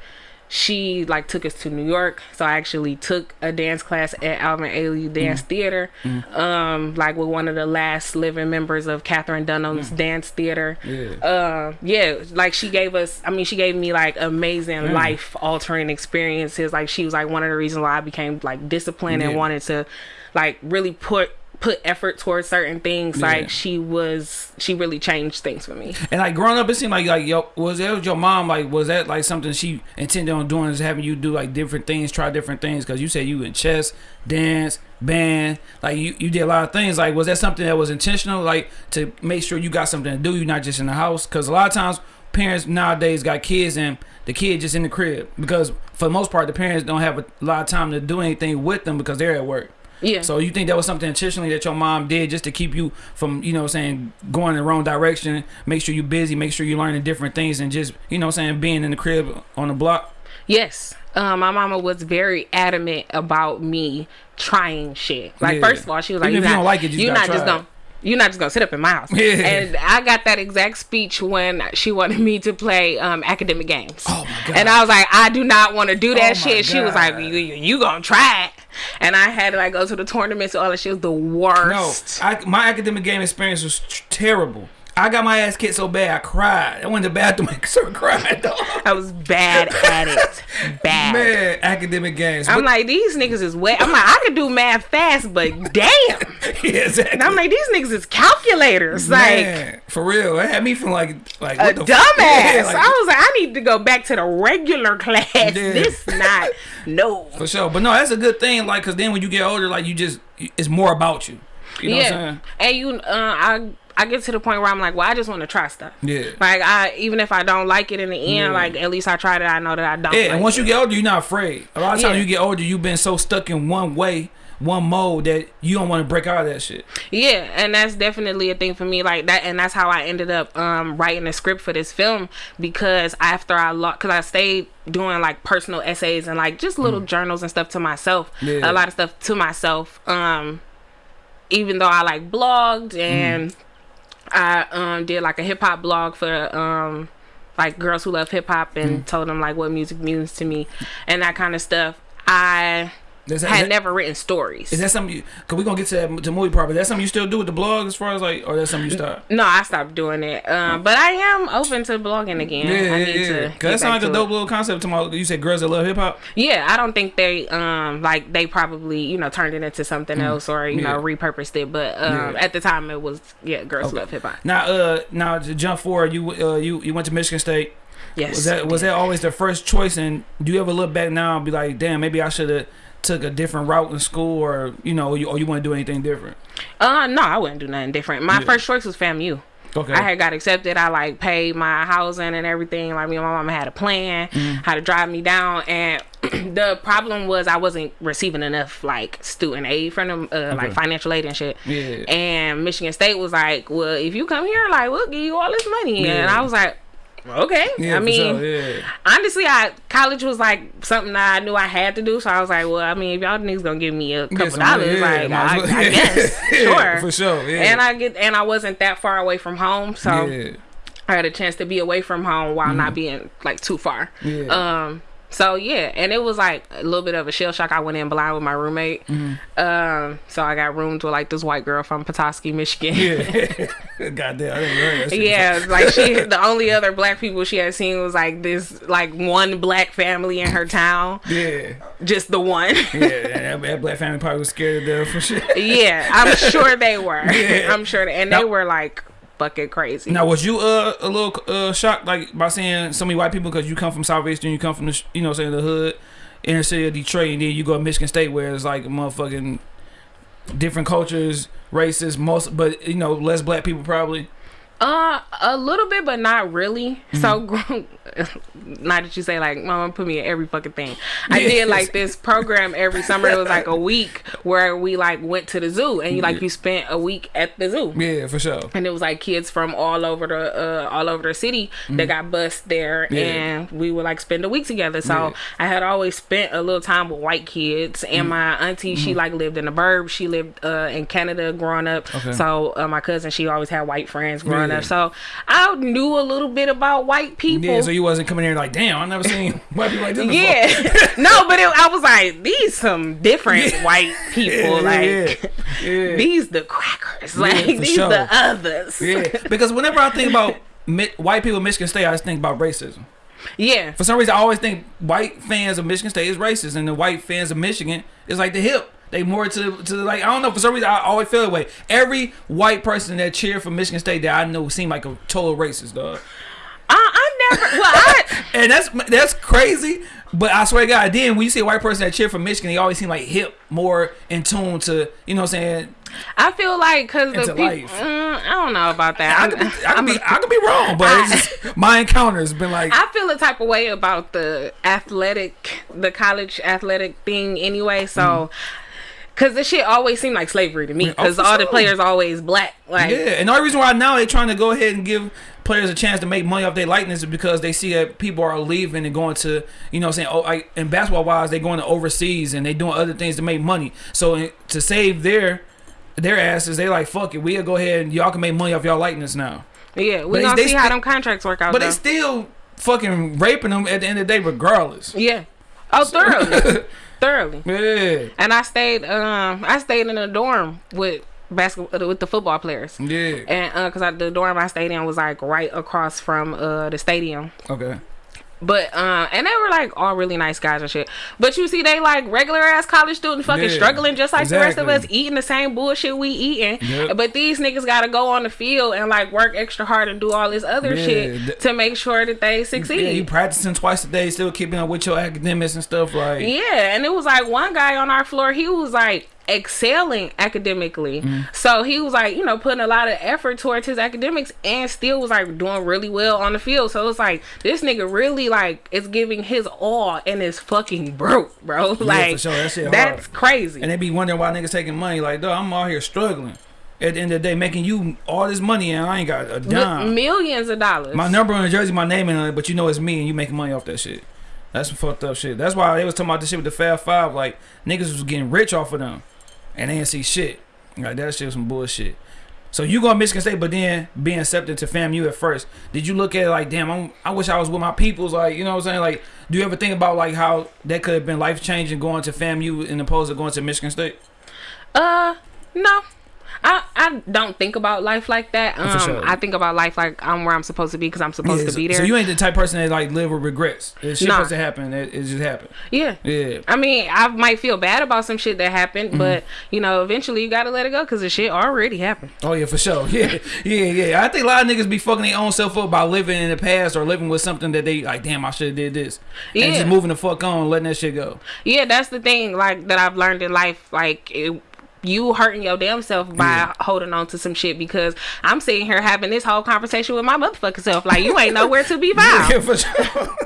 she like took us to New York. So I actually took a dance class at Alvin Ailey Dance Mm. Theater. Um like with one of the last living members of Katherine Dunham's dance theater. Mm. Yeah. Uh, yeah, like she gave us. I mean, she gave me like amazing Mm. life altering experiences. Like she was like one of the reasons why I became like disciplined and wanted to like really put put effort towards certain things. Yeah. Like she was, she really changed things for me. And like growing up, it seemed like like yo was that was your mom like was that like something she intended on doing is having you do like different things, try different things because you said you in chess, dance, band, like you you did a lot of things. Like was that something that was intentional, like to make sure you got something to do, you're not just in the house? Because a lot of times parents nowadays got kids and the kid just in the crib because for the most part the parents don't have a lot of time to do anything with them because they're at work. Yeah. So you think that was something intentionally that your mom did just to keep you from, you know what I'm saying, going in the wrong direction, make sure you're busy, make sure you're learning different things and just, you know what I'm saying, being in the crib on the block? Yes. Um, my mama was very adamant about me trying shit. Like Yeah. first of all, she was like, Even "You're if you not, don't like it, you just you're not just try it." gonna." You're not just gonna sit up in my house. Yeah. And I got that exact speech when she wanted me to play um, academic games. Oh my God. And I was like, I do not want to do that Oh shit. She was like, you, you, you gonna try it. And I had to like go to the tournaments and all that. She was the No, worst. I, my academic game experience was terrible. I got my ass kicked so bad I cried. I went to the bathroom and started crying. Dog. I was bad at it. Bad. Man, academic games. I'm But- like, these niggas is wet. I'm like, I could do math fast, but damn. yeah, exactly. And I'm like, these niggas is calculators. Like, for real, it had me from like like a the dumbass. Yeah, like, I was like, I need to go back to the regular class. Yeah. This not no. for sure. But no, that's a good thing. Like, cause then when you get older, like you just it's more about you. You know what I'm yeah, saying? and you, uh, I, I get to the point where I'm like, well, I just want to try stuff. Yeah. Like I, even if I don't like it in the end, Yeah. like at least I tried it. I know that I don't. Yeah, like and once it. you get older, you're not afraid. A lot of times Yeah. you get older, you've been so stuck in one way, one mode that you don't want to break out of that shit. Yeah, and that's definitely a thing for me. Like that, and that's how I ended up um, writing the script for this film because after I lost, because I stayed doing like personal essays and like just little journals and stuff to myself, Mm. Yeah. a lot of stuff to myself. Um, even though I like blogged and Mm. I um did like a hip hop blog for um like girls who love hip hop and Mm. told them like what music means to me and that kind of stuff. I that, had that, never written stories. is that something? You, Cause we gonna get to that to movie part, but that's something you still do with the blog as far as like, or that's something you start. No, I stopped doing it. Um, but I am open to blogging again. Yeah, I yeah, need yeah. to. Cause that sounds like a dope it. little concept. To my, you said girls that love hip hop. Yeah, I don't think they um like they probably you know turned it into something else or you know Mm. Repurposed it. But um, Yeah. at the time it was yeah, girls love hip hop. Now, uh, now to jump forward, you uh, you you went to Michigan State. Yes. Was that was that always the first choice? And do you ever look back now and be like, damn, maybe I should have took a different route in school, or you know, you, or you want to do anything different? Uh, no, I wouldn't do nothing different. My Yeah. first choice was FAMU. Okay. I had got accepted. I like paid my housing and everything. Like me and my mama had a plan Mm-hmm. how to drive me down, and the problem was I wasn't receiving enough like student aid from them, uh, like financial aid and shit. Yeah. And Michigan State was like, "Well, if you come here, like we'll give you all this money." And I was like, "Okay." yeah, I mean, sure, yeah. honestly, I college was like something I knew I had to do. So I was like, "Well, I mean, if y'all niggas gonna give me a couple dollars, yeah, like I, well- I guess, sure, for sure, yeah. And I get and I wasn't that far away from home, so. I had a chance to be away from home while not being like too far. Yeah. Um. So yeah, and it was like a little bit of a shell shock. I went in blind with my roommate. Mm-hmm. Um. So I got roomed with like this white girl from Petoskey, Michigan. Yeah. Goddamn, I didn't hear that. Yeah, like she, the only other black people she had seen was like this, like one black family in her town, Yeah. just the one. Yeah. That, that black family probably was scared to death for shit. yeah, I'm sure they were. Yeah. I'm sure, they, and they were like fucking crazy. Now, was you uh, a little uh, shocked like by seeing so many white people because you come from Southeastern, you come from the you know saying the hood, inner city of Detroit, and then you go to Michigan State where it's like motherfucking different cultures, races, most but you know less black people probably. Uh, a little bit, but not really. Mm-hmm. So, not that you say like, mama put me in every fucking thing. I Yes. did like this program every summer. It was like a week where we like went to the zoo and you like you spent a week at the zoo. Yeah, for sure. And it was like kids from all over the uh, all over the city that got bused there, Mm-hmm. Yeah. and we would like spend a week together. So Yeah. I had always spent a little time with white kids, Mm-hmm. and my auntie she like lived in the burbs. She lived uh, in Canada growing up. Okay. So uh, my cousin she always had white friends growing Yeah. up. So I knew a little bit about white people. Yeah, so you wasn't coming here like, damn, I never seen white people like this. before. Yeah, no, but it, I was like, these some different white people. Yeah, like yeah, yeah. these the crackers. Like these sure. the others. Yeah, because whenever I think about mi- white people in Michigan State, I just think about racism. yeah. For some reason, I always think white fans of Michigan State is racist, and the white fans of Michigan is like the hip. They more to to like I don't know. For some reason, I always feel that way. Every white person that cheered for Michigan State that I know seemed like a total racist, dog. I, I never. Well, I And that's that's crazy. But I swear to God, then when you see a white person that cheer for Michigan, they always seem like hip, more in tune to you know what I'm saying. I feel like because the people. Mm, I don't know about that. I could be, I could be, I could be wrong, but it's just, my encounters been like I feel a type of way about the athletic, the college athletic thing anyway. So, because this shit always seemed like slavery to me. Because for all the players always black. Like, Yeah, and the only reason why now they're trying to go ahead and give players a chance to make money off their likeness is because they see that people are leaving and going to, you know, what I'm saying, oh, I, and basketball wise, they going to overseas and they doing other things to make money. So to save their their asses, they like fuck it, we'll go ahead and y'all can make money off y'all likeness now. yeah, we But gonna they see how them contracts work out. But though. they still fucking raping them at the end of the day, regardless. yeah. Oh, thoroughly, thoroughly. Yeah. And I stayed, um, I stayed in a dorm with basketball with the football players. Yeah. And uh, cause I, the door of my stadium was like right across from uh the stadium. Okay. But uh, and they were like all really nice guys and shit. But you see, they like regular ass college students, fucking Yeah, struggling just like the rest of us, eating the same bullshit we eating. Yep. But these niggas gotta go on the field and like work extra hard and do all this other Yeah, shit to make sure that they succeed. Yeah, you practicing twice a day, still keeping up with your academics and stuff. Like, Yeah, and it was like one guy on our floor, he was like excelling academically. Mm. So he was like, you know, putting a lot of effort towards his academics and still was like doing really well on the field. So it's like this nigga really like is giving his all and is fucking broke, bro. like sure. That that's crazy. and they be wondering why niggas taking money. Like, dog, I'm out here struggling. At the end of the day, making you all this money and I ain't got a dime. millions of dollars. My number on the jersey, my name on it, but you know it's me and you making money off that shit. That's some fucked up shit. That's why they was talking about this shit with the Fab Five. Like niggas was getting rich off of them, and they didn't see shit. Like that shit was some bullshit. So you go to Michigan State, but then being accepted to FAMU at first. Did you look at it like, damn, I'm, I wish I was with my peoples. Like, you know what I'm saying? Like, do you ever think about like how that could have been life changing going to FAMU in opposed to going to Michigan State? Uh, no. I, I don't think about life like that. Um, sure. I think about life like I'm where I'm supposed to be because I'm supposed Yeah, to be there. so you ain't the type of person that like live with regrets. If shit Nah. supposed to happen, it, it just happened. yeah. Yeah. I mean, I might feel bad about some shit that happened, Mm-hmm. but you know, eventually you gotta let it go because the shit already happened. Oh yeah, for sure. Yeah, yeah, yeah. I think a lot of niggas be fucking their own self up by living in the past or living with something that they like. Damn, I should have did this. Yeah. And just moving the fuck on, letting that shit go. Yeah, that's the thing, like that I've learned in life. Like it, you hurting your damn self by Yeah. holding on to some shit because I'm sitting here having this whole conversation with my motherfucking self. Like you ain't nowhere to be found. Yeah, for sure.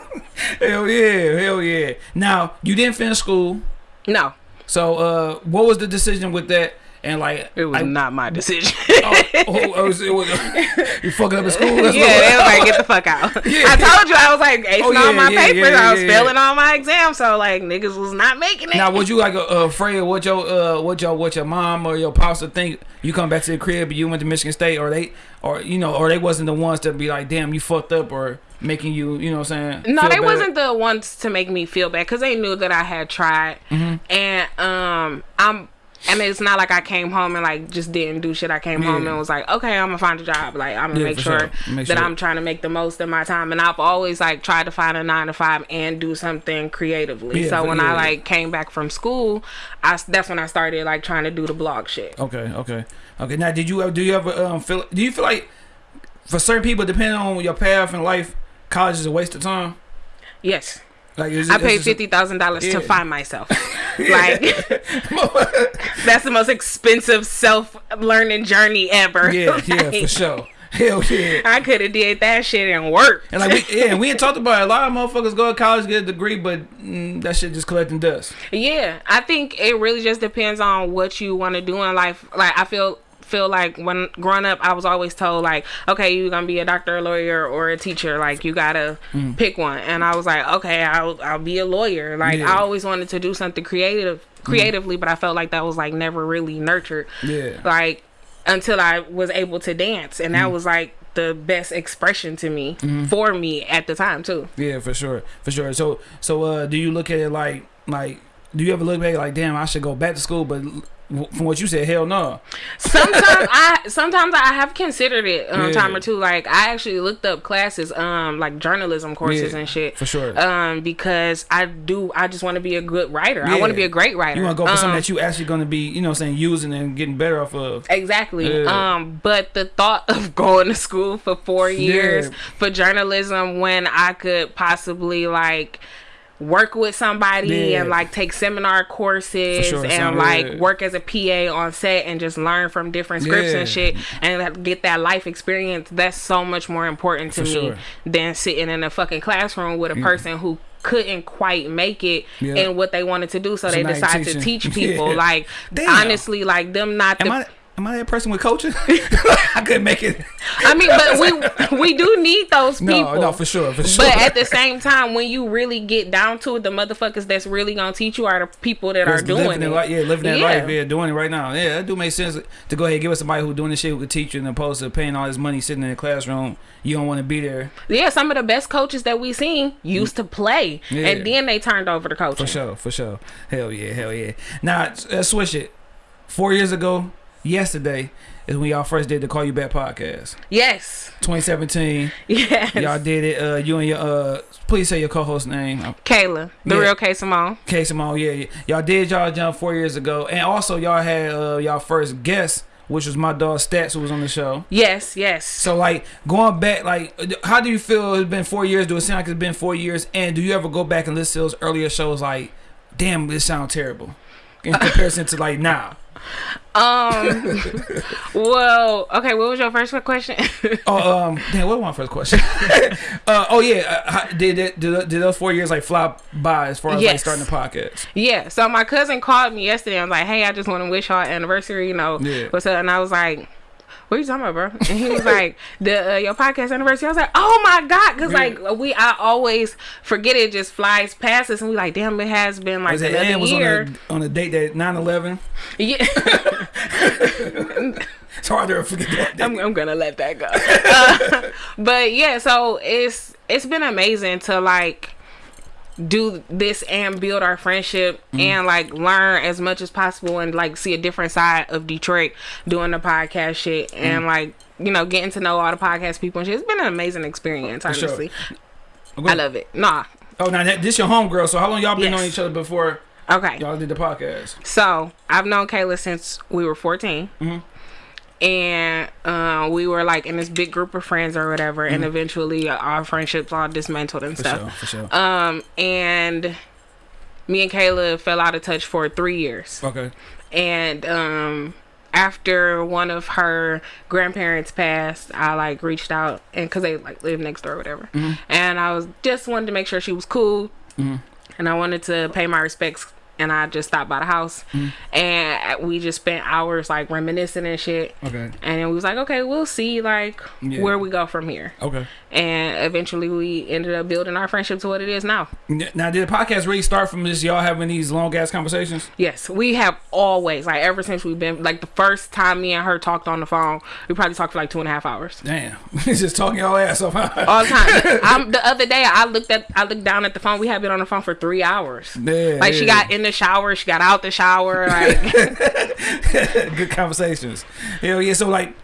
hell yeah, hell yeah. Now you didn't finish school, No, so uh, what was the decision with that? And like, it was like, not my decision. oh, oh, it was, it was, you fucking up at school. That's yeah, they was like, get the fuck out. Yeah. I told you I was like acing Oh, yeah, all my yeah, papers. yeah, I was failing all my exams, so like niggas was not making it. Now, was you like uh, afraid of what your uh, what your what your mom or your pops would think? You come back to the crib, you went to Michigan State, or they, or you know, or they wasn't the ones to be like, damn, you fucked up, or making you, you know, what I'm saying? No, they bad? wasn't the ones to make me feel bad because they knew that I had tried, Mm-hmm. and um, I'm. And it's not like I came home and like just didn't do shit. I came home and was like, okay, I'm gonna find a job. Like I'm gonna Yeah, make sure, sure. Make that sure. I'm trying to make the most of my time. And I've always like tried to find a nine to five and do something creatively. Yeah, so when I yeah. like came back from school, I that's when I started like trying to do the blog shit. Okay, okay, okay. Now, did you ever, do you ever um feel? Do you feel like for certain people, depending on your path in life, college is a waste of time? Yes, Like, is I paid fifty thousand dollars Yeah. to find myself. Like that's the most expensive self learning journey ever. Yeah, yeah, for sure. Hell yeah. I could have did that shit and worked. And like, we, yeah, we ain't talked about it. a lot of motherfuckers go to college get a degree, but mm, that shit just collecting dust. yeah, I think it really just depends on what you want to do in life. Like I feel feel like when growing up I was always told like okay you're gonna be a doctor a lawyer or a teacher. Like you gotta mm. pick one. And I was like okay I'll, I'll be a lawyer. Like Yeah. I always wanted to do something creative mm. creatively but I felt like that was like never really nurtured. Yeah. like until I was able to dance. And that mm. was like the best expression to me mm-hmm. for me at the time too. Yeah, for sure, for sure. So, so uh, do you look at it like, like, do you ever look back like, damn, I should go back to school? But from what you said, hell no. sometimes I sometimes I have considered it um, Yeah. time or two. Like I actually looked up classes, um, like journalism courses Yeah, and shit. for sure. Um, because I do, I just want to be a good writer. I want to be a great writer. You want to go for something Um, that you actually going to be, you know, saying using and getting better off of. Exactly. Yeah. Um, but the thought of going to school for four years Yeah. for journalism when I could possibly like work with somebody Yeah. and like take seminar courses sure, and like good. work as a PA on set and just learn from different scripts Yeah. and shit and get that life experience that's so much more important to For me sure. than sitting in a fucking classroom with a mm. person who couldn't quite make it Yeah. in what they wanted to do so, So they decided to teach people like Damn. honestly like them not the I? Am I that person with coaching? I couldn't make it. I mean, but we we do need those people. no, no, for sure, for sure. But at the same time, when you really get down to it, the motherfuckers that's really gonna teach you are the people that are doing it. life, yeah, living that Yeah. life, yeah, doing it right now. Yeah, that do make sense to go ahead and give us somebody who doing this shit who could teach you, and opposed to paying all this money sitting in the classroom. You don't want to be there Yeah, some of the best coaches that we've seen used to play, Yeah. and then they turned over to coaching. for sure, for sure. Hell yeah, hell yeah. Now let's uh, switch it. Four years ago, yesterday is when y'all first did the Call You Back podcast. Yes. 2017. Yes. Y'all did it. Uh, you and your uh, please say your co-host name. Kayla, the Yeah. real K Simone. K Simone. Yeah, yeah. Y'all did y'all jump four years ago, and also y'all had uh, y'all first guest, which was my dog Stats, who was on the show. Yes, yes. So like going back, like how do you feel? It's been four years. Do it seem like it's been four years? And do you ever go back and listen to those earlier shows? Like, damn, this sound terrible in comparison to like now. Um. well, okay. What was your first question? Oh, um, damn, what was my first question? uh, oh yeah, uh, did, did did those four years like fly by as far as like Yes. starting the podcast? yeah. So my cousin called me yesterday. I was like, "Hey, I just want to wish y'all anniversary. You know, Yeah. what's up?" And I was like. What are you talking about, bro? And he was like, "The uh, your podcast anniversary." I was like, "Oh my god!" Because Yeah. like we, I always forget it just flies past us, and we like, "Damn, it has been like Was it another and was on year." a, on a date that 9-11? Yeah. It's hard to forget that. I'm, I'm gonna let that go. Uh, but yeah, so it's it's been amazing to like do this and build our friendship Mm-hmm. and like learn as much as possible and like see a different side of Detroit doing the podcast shit and Mm-hmm. like you know getting to know all the podcast people and shit. It's been an amazing experience, sure. honestly. Go I love it. Nah. Oh, now this your homegirl. So how long y'all been Yes. knowing each other before Okay. y'all did the podcast? So I've known Kayla since we were 14. Mhm. And uh, we were like in this big group of friends or whatever, and eventually our friendships all dismantled and Mm-hmm. For stuff. sure, for sure. Um, and me and Kayla fell out of touch for three years. okay. And um, after one of her grandparents passed, I like reached out and because they like live next door or whatever, and I was just wanted to make sure she was cool, Mhm. and I wanted to pay my respects. And I just stopped by the house, mm. and we just spent hours like reminiscing and shit. Okay. And we was like, okay, we'll see like Yeah. where we go from here. Okay. And eventually, we ended up building our friendship to what it is now. Now, did the podcast really start from this? Y'all having these long ass conversations? Yes, we have always like ever since we've been like the first time me and her talked on the phone, we probably talked for like two and a half hours. Damn, just talking y'all ass off. All the time. I'm, the other day, I looked at, I looked down at the phone. We had been on the phone for three hours. Yeah, Like she got in the shower, she got out the shower. Like good conversations. Hell yeah. So like,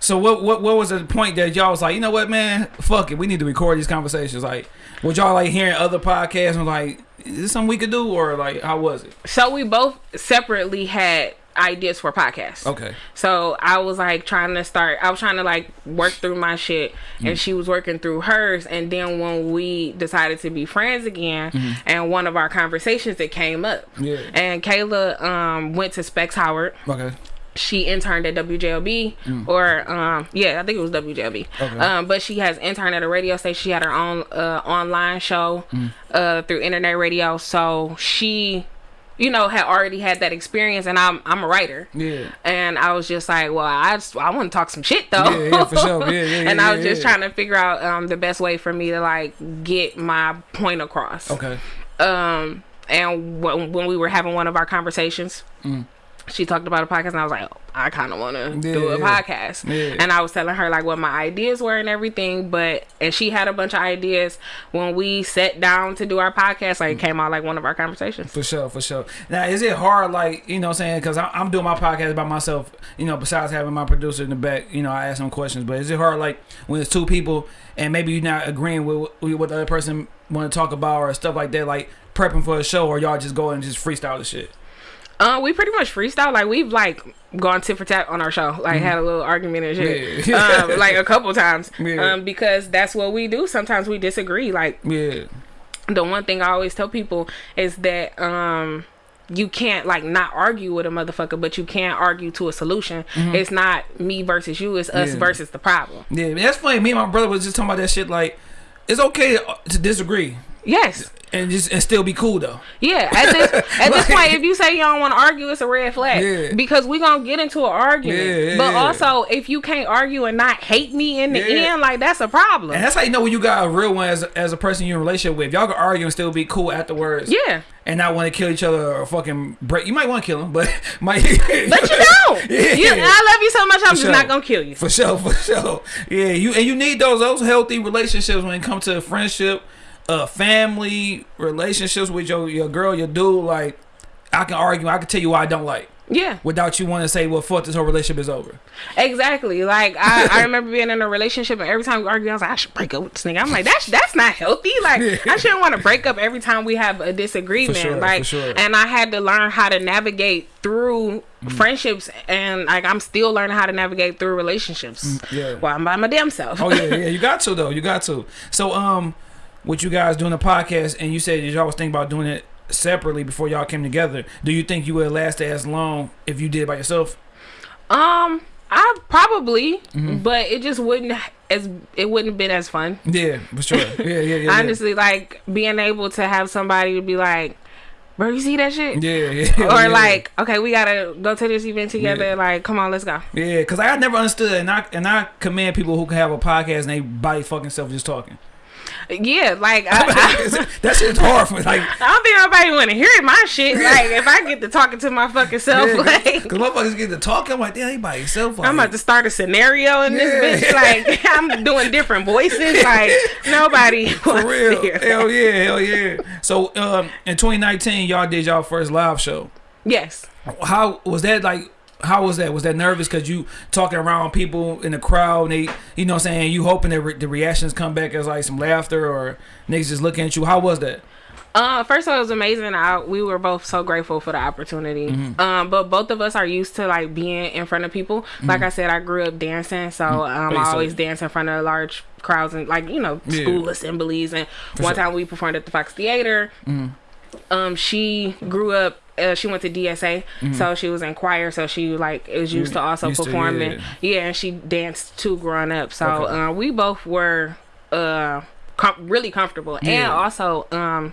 so what what what was the point that y'all was like, you know what, man, fuck it, we need to record these conversations. Like, was y'all like hearing other podcasts and like, is this something we could do or like how was it? so, we both separately had ideas for podcasts. Okay. So I was like trying to start. I was trying to like work through my shit, and she was working through hers. And then when we decided to be friends again, and one of our conversations that came up, Yeah. and Kayla um went to Specs Howard. Okay. She interned at WJLB, or um yeah, I think it was WJLB. Okay. Um, but she has interned at a radio station. She had her own uh online show uh through internet radio. So she. You know, had already had that experience, and I'm I'm a writer. Yeah. And I was just like, well, I just I want to talk some shit though. Yeah, yeah, for sure. Yeah, yeah, and yeah, I was yeah, just trying to figure out um the best way for me to like get my point across. Okay. Um, and when when we were having one of our conversations. She talked about a podcast, and I was like, oh, I kind of want to do a Yeah, yeah. podcast. Yeah. And I was telling her like what my ideas were and everything, but and she had a bunch of ideas. When we sat down to do our podcast, like it came out like one of our conversations. For sure, for sure. Now, is it hard, like, you know what I'm saying? Because I'm doing my podcast by myself, you know, besides having my producer in the back, you know, I ask them questions. But is it hard, like, when it's two people and maybe you're not agreeing with, with what the other person want to talk about or stuff like that, like prepping for a show, or y'all just go and just freestyle the shit? Uh, we pretty much freestyle. Like we've like gone tit for tat on our show. Like had a little argument and shit. Mm-hmm. Yeah. um, like a couple times. Yeah. Um, because that's what we do. Sometimes we disagree. Like Yeah. the one thing I always tell people is that um you can't like not argue with a motherfucker, but you can't argue to a solution. It's not me versus you. It's us Mm-hmm. Yeah. versus the problem. Yeah, that's funny. Me and my brother was just talking about that shit. Like, it's okay to disagree Yes. and just and still be cool though. Yeah, at this at this point, if you say you don't want to argue, it's a red flag. Yeah. Because we gonna get into an argument. Yeah, yeah, but also, if you can't argue and not hate me in the end, like that's a problem. And that's how you know when you got a real one as, as a person you're in a relationship with. Y'all can argue and still be cool afterwards. yeah, And not want to kill each other or fucking break. You might want to kill them, but might. but you don't. Yeah. You, I love you so much. I'm just sure. not gonna kill you. For sure, for sure. Yeah, you and you need those those healthy relationships when it comes to friendship, uh, family relationships with your your girl, your dude. Like, I can argue. I can tell you why I don't like. Yeah. without you wanting to say, well, fuck this whole relationship is over. Exactly. Like I, I remember being in a relationship and every time we argue, I was like, I should break up with this nigga. I'm like, that's that's not healthy. Like I shouldn't want to break up every time we have a disagreement. For sure, like sure. and I had to learn how to navigate through Mm. friendships and like I'm still learning how to navigate through relationships. yeah. While I'm by my damn self. Oh yeah, yeah, you got to though. You got to. So um, with you guys doing the podcast, and you said y'all was thinking about doing it separately before y'all came together. Do you think you would last as long if you did it by yourself? Um, I probably, Mm-hmm. but it just wouldn't as it wouldn't have been as fun. Yeah, for sure. Yeah, yeah, yeah. yeah. Honestly, like being able to have somebody to be like, "Bro, you see that shit?" Yeah, yeah. or yeah. like, okay, we gotta go to this event together. Yeah. Like, come on, let's go. Yeah, because I never understood, and I and I commend people who can have a podcast and they body fucking self just talking. Yeah, like I, I, that shit's hard for me. Like, I don't think nobody want to hear my shit. Like, if I get to talking to my fucking self, yeah, like, because motherfuckers get to talking, I'm like, damn, he by himself. Like, I'm about to start a scenario in Yeah. this bitch. Like, I'm doing different voices. Like, nobody For real. to hear that. Hell yeah, hell yeah. So um, in 2019, y'all did y'all first live show. Yes. How was that like? How was that? Was that nervous because you talking around people in the crowd? And they, you know, what I'm saying you hoping that re- the reactions come back as like some laughter or niggas just looking at you. How was that? Uh, first of all, it was amazing. I, we were both so grateful for the opportunity. Mm-hmm. Um, but both of us are used to like being in front of people. Like I said, I grew up dancing, so um, Oh, I so- always dance in front of large crowds and like you know Yeah. school assemblies. And For one sure. time we performed at the Fox Theater. Um, she grew up. Uh, she went to DSA, so she was in choir. So she like is used to also Mm-hmm. Used to, performing. yeah. yeah. and she danced too growing up. So Okay. uh, we both were uh com- really comfortable, and also um.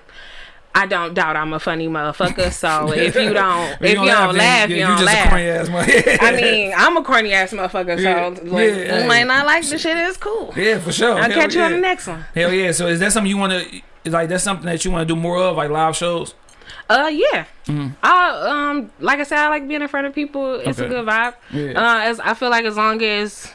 I don't doubt I'm a funny motherfucker. So if you don't, If if you don't laugh, you yeah, don't just laugh. a corny ass I mean, I'm a corny ass motherfucker. Yeah. So like, Yeah. you might not like the shit. It's cool. yeah, for sure. I'll Hell catch you on the next one. Hell yeah! So is that something you want to? Like that's something that you want to do more of, like live shows? Uh, yeah. I um, like I said, I like being in front of people. It's a Mm-hmm. Good vibe. Yeah. Uh, as I feel like as long as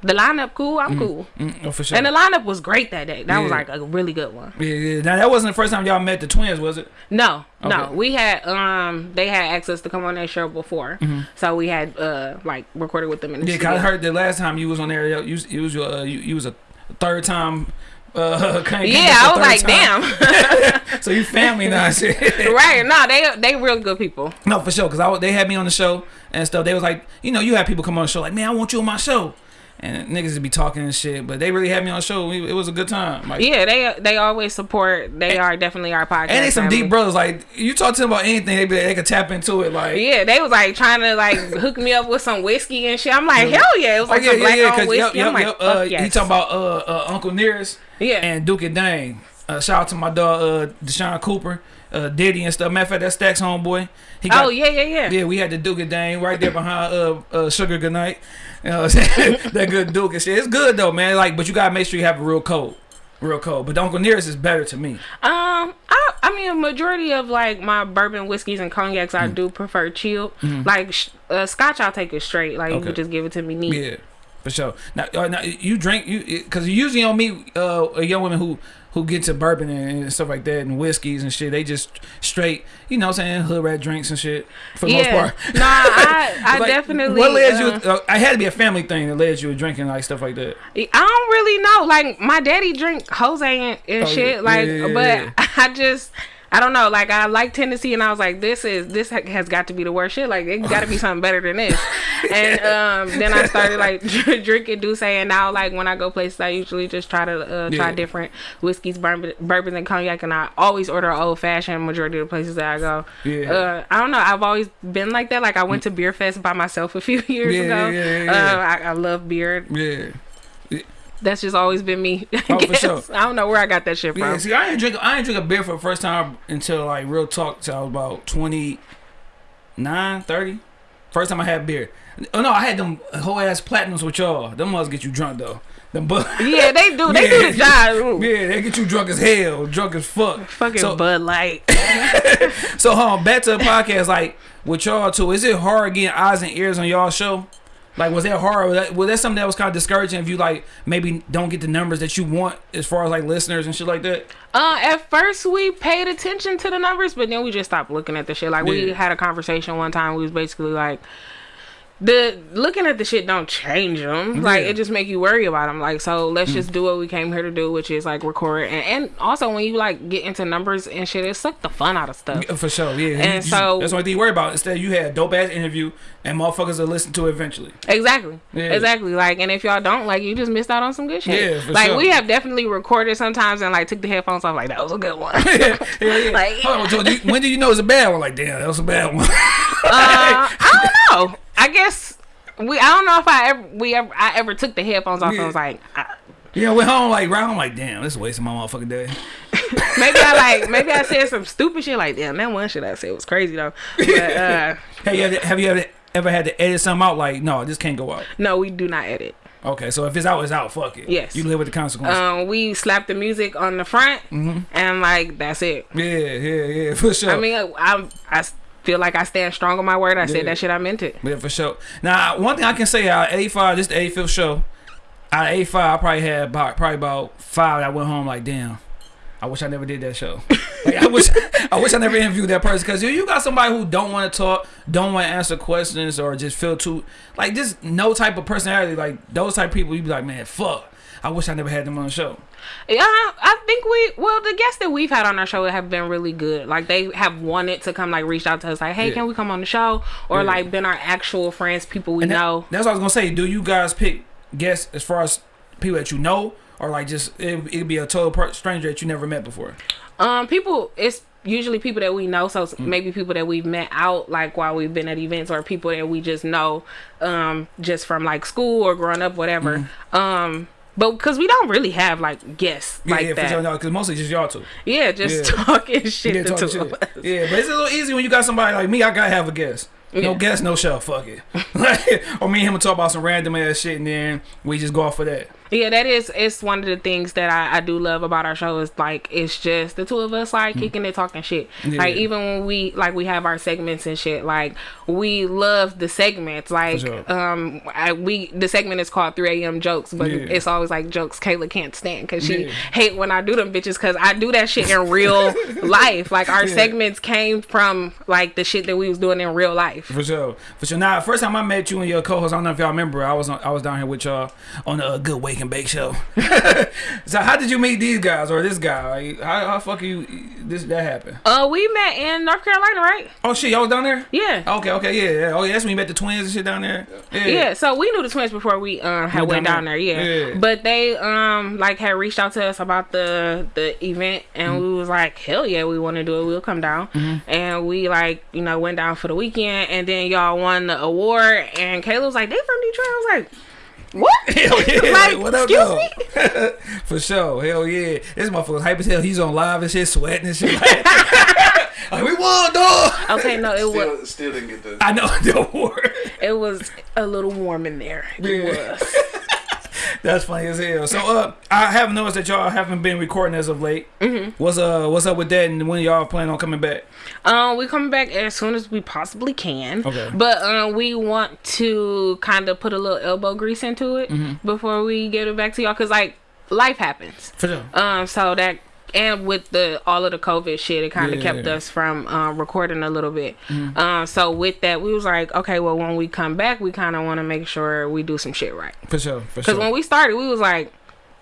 the lineup cool, I'm cool. Mm, oh, for sure. And the lineup was great that day. That was like a really good one. yeah, yeah. Now that wasn't the first time y'all met the twins, was it? No, no, we had um, they had access to come on that show before, so we had uh, like recorded with them in the. Yeah, 'cause I heard the last time you was on there, you you was uh, you, you was a third time. Uh, Yeah, I was like, time. damn. So you family now, shit. right? No, they they real good people. No, for sure. Because I, they had me on the show and stuff. They was like, you know, you have people come on the show like, man, I want you on my show. And niggas would be talking and shit. But they really had me on the show. We, it was a good time. Like, Yeah, they they always support. They are definitely our podcast. And they some family. deep brothers. Like, you talk to them about anything, they, be, they could tap into it. Like, Yeah, they was like trying to like hook me up with some whiskey and shit. I'm like, hell yeah! It was Oh, like yeah, some yeah, black yeah. owned whiskey. yep, yep, I'm like, yep. fuck Uh, yes. He talking about uh, uh, Uncle Nearest yeah, and Duke and Dane. Uh, shout out to my dog, uh, Deshaun Cooper, uh, Diddy and stuff. Matter of fact, that's Stacks homeboy. He got, oh yeah, yeah, yeah. Yeah, we had the Duke and Dane right there behind uh, uh Sugar Goodnight. You know what I'm saying? that good Duke and shit. It's good though, man. Like, but you gotta make sure you have a real code. Real code. But Uncle Nearest is better to me. Um, I I mean, a majority of like my bourbon whiskeys and cognacs, Mm. I do prefer chill. Like uh, Scotch, I'll take it straight. Like you Okay. can just give it to me neat. Yeah, for sure. Now, uh, now you drink you because you usually don't meet uh young women who who get to bourbon and, and stuff like that and whiskeys and shit. They just straight, you know, what I'm saying hood rat drinks and shit for the Yeah, most part. no, I I Like, definitely. What led uh, you? Uh, I had to be a family thing that led you to drinking like stuff like that. I don't really know. Like my daddy drink Jose and, and Oh, shit. yeah. Like, Yeah, but. I just. I don't know, like I like Tennessee, and I was like, "This is this has got to be the worst shit. Like it got to be something better than this." And um, then I started like drinking D'usse, and now like when I go places, I usually just try to uh, try Yeah. different whiskeys, bourbon, bourbons, and cognac, and I always order old fashioned. Majority of the places that I go, Yeah. uh, I don't know. I've always been like that. Like I went to Beer Fest by myself a few years Yeah, ago. yeah, yeah, yeah. Uh, I, I love beer. Yeah. That's just always been me. I, Oh, for sure. I don't know where I got that shit from. Yeah, see, I ain't drink. I ain't drink a beer for the first time until like real talk. Till I was about 29, 30. First time I had beer. Oh no, I had them whole ass platinums with y'all. Them must get you drunk though. Them bu- yeah, they do. They do the job. Yeah, they get you drunk as hell, drunk as fuck. Fucking so, Bud Light. so, um, back to the podcast. Like with y'all too, is it hard getting eyes and ears on y'all show? Like, was that hard? Was that, was that something that was kind of discouraging if you like maybe don't get the numbers that you want as far as like listeners and shit like that? Uh, at first we paid attention to the numbers, but then we just stopped looking at the shit. Like we had a conversation one time. We was basically like, the looking at the shit don't change them. Like Yeah. it just make you worry about them. Like so, let's just do what we came here to do, which is like record. And, and also when you like get into numbers and shit, it suck the fun out of stuff. For sure, yeah. And You- so- that's the only thing you worry about. Instead, you had a dope ass interview, and motherfuckers will listen to it eventually. Exactly. Yeah. Exactly. Like, and if y'all don't like, you just missed out on some good shit. Yeah, like sure. we have definitely recorded sometimes and like took the headphones off. Like that was a good one. yeah, yeah. Like, Hold on, you- when do you know it's a bad one? Like, damn, that was a bad one. Uh, I don't know. I guess we. I don't know if I ever we ever I ever took the headphones off Yeah. and was like, I, yeah, went home like right home like, damn, this is wasting my motherfucking day. maybe I like maybe I said some stupid shit like damn that one shit I said was crazy though. But uh, Hey, you ever, have you ever ever had to edit something out? Like, no, this can't go out. no, we do not edit. Okay, so if it's out, it's out. Fuck it. Yes. You live with the consequences. Um, we slap the music on the front Mm-hmm. and like that's it. yeah, yeah, yeah, for sure. I mean, I I feel like I stand strong on my word. I Yeah. said that shit. I meant it. Yeah, for sure. Now, one thing I can say uh, out of 85, this is the 85th show. Out of 85, I probably had about probably about five. that I went home like, damn. I wish I never did that show. like, I wish I wish I never interviewed that person because you, you got somebody who don't want to talk, don't want to answer questions, or just feel too like just no type of personality. Like those type of people, you be like, man, fuck. I wish I never had them on the show. Yeah, I think we well the guests that we've had on our show have been really good. Like they have wanted to come, like reached out to us, like, hey, Yeah. can we come on the show? Or Yeah. like been our actual friends, people we that- know. that's what I was gonna say. Do you guys pick guests as far as people that you know, or like just it, it'd be a total stranger that you never met before? Um, people it's usually people that we know, so Mm. maybe people that we've met out like while we've been at events, or people that we just know, um, just from like school or growing up, whatever. Um. But because we don't really have like guests. Yeah, like yeah, that, for sure. Because mostly just y'all two. yeah, just Yeah. talking shit Yeah, to talk two shit. Yeah, but it's a little easy when you got somebody like me. I gotta have a guest. No Yeah. guest, no show. Fuck it. Or me and him will talk about some random ass shit, and then we just go off of that. Yeah, that is it's one of the things that I, I do love about our show is like it's just the two of us like kicking it talking shit. Yeah. Like even when we like we have our segments and shit, like we love the segments. Like sure. um I, we the segment is called 3 a.m. jokes, but Yeah. it's always like jokes Kayla can't stand because she Yeah. hate when I do them bitches because I do that shit in real life. Like our segments came from like the shit that we was doing in real life. For sure, for sure. Now, first time I met you and your co-host, I don't know if y'all remember. I was on, I was down here with y'all on a good Good And Bake show. so how did you meet these guys or this guy? Like, how how fuck you this that happened? Uh, we met in North Carolina, right? Oh shit, y'all was down there? Yeah. Okay, okay, yeah, yeah. Oh yeah, that's when you met the twins and shit down there. Yeah, Yeah, so we knew the twins before we um had Went went down down there, there. yeah. Yeah. But they um like had reached out to us about the the event and Mm-hmm. we was like, Hell yeah, we wanna do it, we'll come down. And we like, you know, went down for the weekend and then y'all won the award and Kayla was like, They from Detroit? I was like, What? Hell yeah! Like, what up, excuse though? For sure, hell yeah! This motherfucker's hype as hell. He's on live and shit, sweating and shit. Like, we won, dog. Okay, no, it was Still, still didn't get the. I know the award. it was a little warm in there. It Yeah. was. That's funny as hell. So, uh, I have noticed that y'all haven't been recording as of late. Mm-hmm. What's uh, what's up with that? And when y'all plan on coming back? Um, we coming back as soon as we possibly can. Okay. But um, we want to kind of put a little elbow grease into it Mm-hmm. before we get it back to y'all, cause like life happens. For sure. Um, so that and with the all of the COVID shit, it kind of Yeah. kept us from um, recording a little bit. Mm-hmm. Um, so with that, we was like, okay, well, when we come back, we kind of want to make sure we do some shit right. For sure. For sure. when we started, we was like,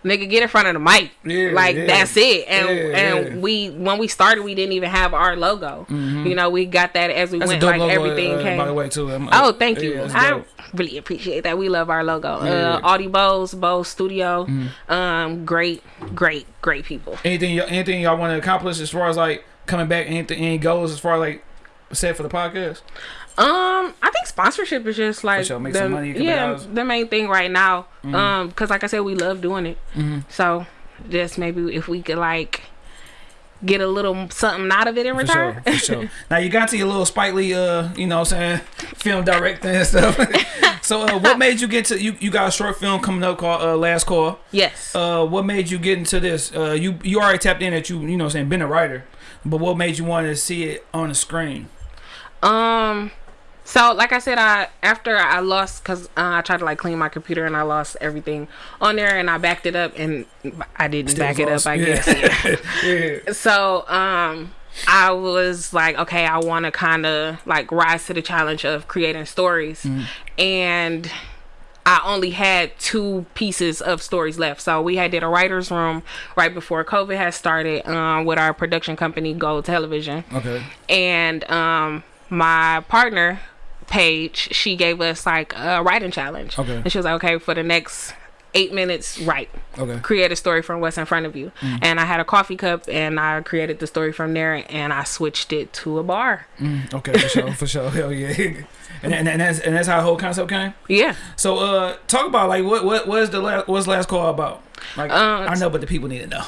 nigga, get in front of the mic. Yeah, like yeah. that's it. And and we when we started, we didn't even have our logo. You know, we got that as we. That's went. Like logo, everything uh, came. by the way, too. I'm- Oh, thank you. Yeah, I dope. Really appreciate that. We love our logo. Yeah. Mm-hmm. Uh, Audie Bose, Bose Studio. Um, great, great, great people. anything, y- anything y'all want to accomplish as far as like coming back? Anything, any goals as far as like set for the podcast? Um, I think sponsorship is just like sure, make the, some money, yeah. Mm-hmm. the main thing right now. Um, because like I said, we love doing it. So just maybe if we could like get a little something out of it in For return. sure, for sure. now you got to your little Spike Lee, uh, you know, what I'm saying film directing and stuff. so, uh, what made you get to you? You got a short film coming up called uh, Last Call. yes. Uh, what made you get into this? Uh, you you already tapped in that you you know what I'm saying been a writer, but what made you want to see it on the screen? Um, So, like I said, I after I lost because uh, I tried to like clean my computer and I lost everything on there and I backed it up and I didn't Still back it up. I Yeah. guess. Yeah. yeah. so, um, I was like, okay, I want to kind of like rise to the challenge of creating stories, Mm-hmm. and I only had two pieces of stories left. So we had did a writers' room right before COVID had started um, with our production company Gold Television Okay. and um my partner Paige, she gave us like a writing challenge. Okay. And she was like, okay, for the next eight minutes, write, Okay. create a story from what's in front of you. Mm. And I had a coffee cup, and I created the story from there, and I switched it to a bar. Mm, okay, for sure, for sure. Hell yeah. And, and, and that's and that's how the whole concept came. Yeah. So uh talk about like what what was the last what's last call about? Like Uh, I know but the people need to know.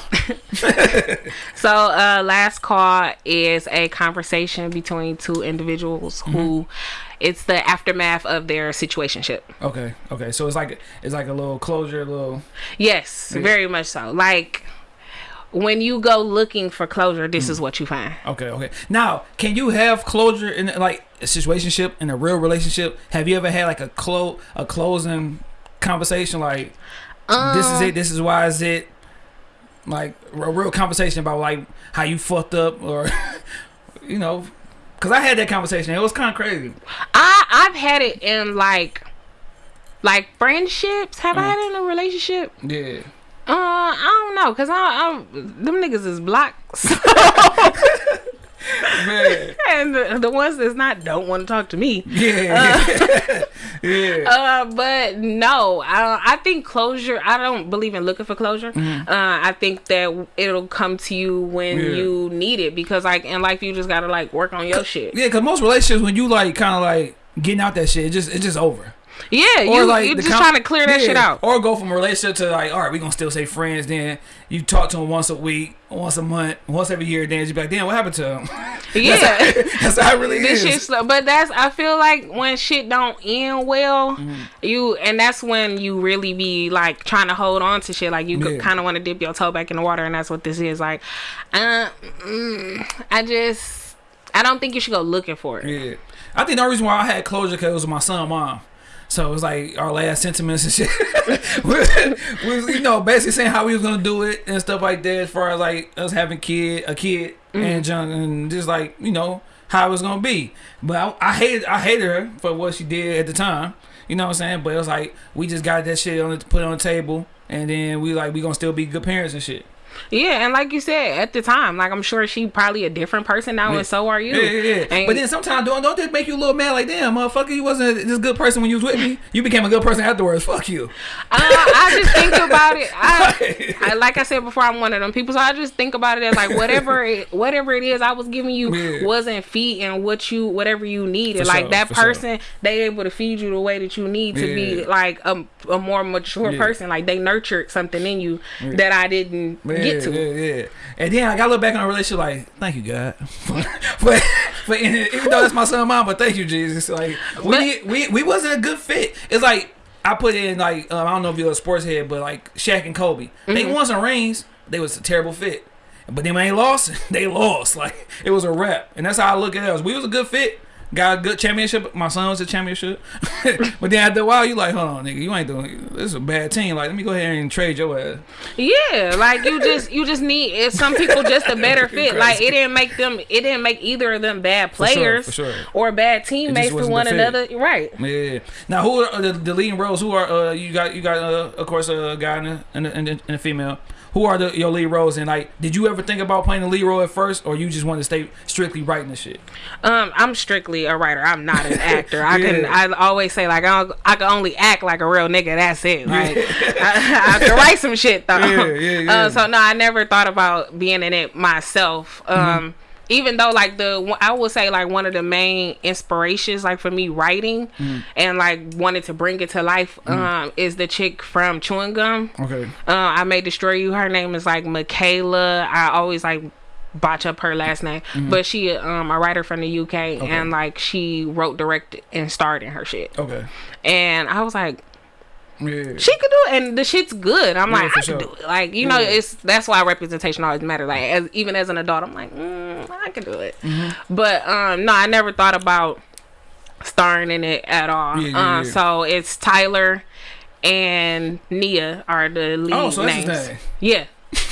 So, uh, last call is a conversation between two individuals Mm-hmm. who it's the aftermath of their situationship. Okay, okay. So it's like it's like a little closure, a little Yes, very much so. Like when you go looking for closure, this Mm. is what you find. Okay, okay. Now, can you have closure in like a situationship in a real relationship? Have you ever had like a clo a closing conversation like this is Um, it, this is why is it like a real conversation about like how you fucked up or you know cuz I had that conversation. It was kind of crazy. I I've had it in like like friendships. Have I Mm. had it in a relationship? Yeah. Uh, I don't know, cause I, I them niggas is blocks, Man. and the, the ones that's not don't want to talk to me. Yeah. yeah. Uh, but no, I I think closure. I don't believe in looking for closure. Uh, I think that it'll come to you when. Yeah. you need it because like in life you just gotta like work on your shit. Yeah, cause most relationships when you like kind of like getting out that shit, it just it's just over. Yeah, you like you just com- trying to clear that Yeah, shit out. Or go from a relationship to like, all right, we gonna still say friends. Then you talk to them once a week, once a month, once every year. Then you be like, damn, what happened to him? Yeah. That's how it really this is. shit. But that's I feel like when shit don't end well, Mm-hmm. you and that's when you really be like trying to hold on to shit. Like you Yeah. kind of want to dip your toe back in the water, and that's what this is. Like, uh, mm, I just I don't think you should go looking for it. Yeah, I think the only reason why I had closure because it was my son, mom. So it was like our last sentiments and shit. we, we was, you know, basically saying how we was gonna do it and stuff like that. As far as like us having kid, a kid, mm-hmm. and junk, and just like you know how it was gonna be. But I, I hated, I hated her for what she did at the time. You know what I'm saying? But it was like we just got that shit on the, put on the table, and then we like we gonna still be good parents and shit. Yeah, and like you said at the time, like I'm sure she probably a different person now, Yeah. and so are you. Yeah, yeah, yeah. But then sometimes don't don't that make you a little mad? Like, damn, motherfucker, you wasn't this good person when you was with me. You became a good person afterwards. Fuck you. Uh, I just think about it. I, I like I said before, I'm one of them people, so I just think about it as like whatever it, whatever it is I was giving you Yeah. wasn't feeding what you whatever you needed. For like sure, that for sure. person, they able to feed you the way that you need to be like a, a more mature person. Like they nurtured something in you that I didn't Yeah, get to. yeah, yeah. And then I got to look back on a relationship like, thank you, God. but but in, even though that's my son, mom, but thank you, Jesus. Like we But- we we wasn't a good fit. It's like I put in like um, I don't know if you're a sports head, but like Shaq and Kobe, they Mm-hmm. won some rings. They was a terrible fit. But then when they lost, they lost. Like it was a wrap, and that's how I look at us. We was a good fit. Got a good championship. My son was a championship. but then after a while, you like, hold on, nigga, you ain't doing. This is a bad team. Like, let me go ahead and trade your ass. Yeah, like you just you just need it's some people just a better fit. Like it didn't make them it didn't make either of them bad players for sure. or bad teammates to wasn't one another. Right. Yeah. Now, who are the, the leading roles? Who are uh, you got? You got uh, of course a guy and and a, and a, and a female. Who are the your lead roles? And like, did you ever think about playing the lead role at first, or you just wanted to stay strictly writing the shit? Um, I'm strictly a writer. I'm not an actor. I can. I always say like I, I can only act like a real nigga. That's it. Like I, I can write some shit though. Yeah, yeah, yeah. Uh, so no, I never thought about being in it myself. Um. Mm-hmm. Even though, like the, I would say, like one of the main inspirations, like for me writing, Mm-hmm. and like wanted to bring it to life, um, is the chick from Chewing Gum. Okay. Uh, I may destroy you. Her name is like Michaela. I always like botch up her last name, Mm-hmm. but she um a writer from the UK and like she wrote, directed, and starred in her shit. Okay. And I was like, Yeah. she could do it, and the shit's good. I'm Yeah, like, I sure. can do it. Like you know, it's that's why representation always matters. Like as even as an adult, I'm like, mm, I can do it. Mm-hmm. But um, no, I never thought about starring in it at all. Yeah, yeah, uh, yeah. So it's Tyler and Nia are the lead Oh, so names. name. Yeah. it's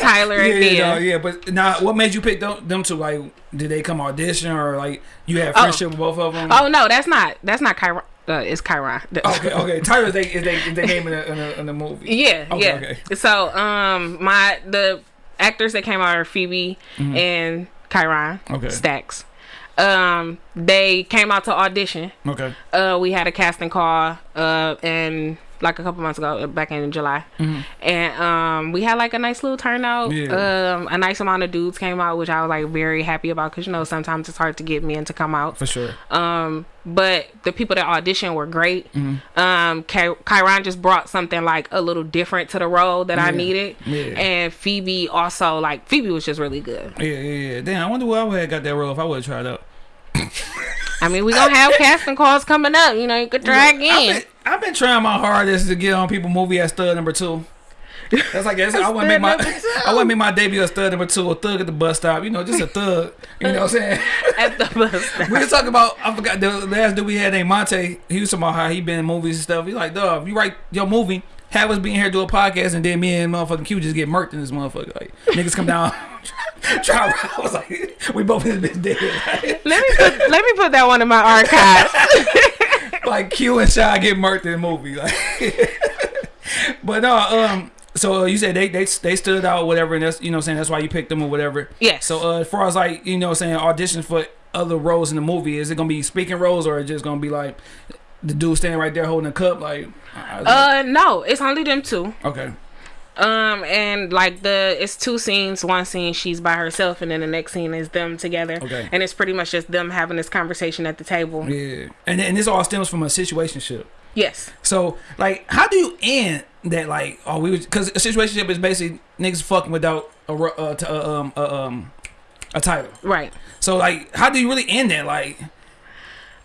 Tyler and Yeah, Nia. no, yeah, but now, what made you pick them, them two? Like, did they come audition or like you had Oh. friendship with both of them? Oh no, that's not that's not Chiron. Uh, it's Chiron. Okay, okay. Tyler is they is they is they name in the, in the in the movie. Yeah, Okay, yeah. okay. So, um, my the actors that came out are Phoebe and Chiron Mm-hmm. Okay. Stacks. Um, they came out to audition. Okay. Uh, we had a casting call. Uh, and like a couple months ago, uh, back in July, and um, we had like a nice little turnout. Mm-hmm. Yeah. Um, a nice amount of dudes came out, which I was like very happy about because you know sometimes it's hard to get men to come out. For sure. Um, but the people that auditioned were great. Mm-hmm. Um, Ky- Kyron just brought something like a little different to the role that I needed. Yeah. And Phoebe also like Phoebe was just really good. Yeah, yeah, yeah. Damn, I wonder where I would have got that role if I would have tried out. I mean, we gonna have casting calls coming up. You know, you could try I've again. Been, I've been trying my hardest to get on people movie as stud number two. That's like that's, I want to make my Stud number two. I want to make my debut as stud number two, a thug at the bus stop. You know, just a thug. You know what I'm saying? At the bus. stop. we was talking about I forgot the last dude we had named Monte. He was talking about how he been in movies and stuff. He like, dog, if you write your movie, have us being in here do a podcast, and then me and motherfucking Q just get murked in this motherfucker. Like niggas come down, try. I was like, we both this dead. Like, let me put let me put that one in my archives. Like Q and Shy get murked in the movie. Like, but no, um. So uh, you said they, they they stood out, whatever, and that's you know saying that's why you picked them or whatever. Yes. So uh, as far as like you know saying audition for other roles in the movie, is it gonna be speaking roles or is it just gonna be like the dude standing right there holding a cup? Like, uh, uh, no, it's only them two. okay, Um, and like the it's two scenes. One scene she's by herself, and then the next scene is them together. Okay. And it's pretty much just them having this conversation at the table. yeah, and and this all stems from a situationship. Yes. So like, how do you end that? Like, oh, we because a situationship is basically niggas fucking without a uh, t- uh, um uh, um a title. Right. So like, how do you really end that? Like,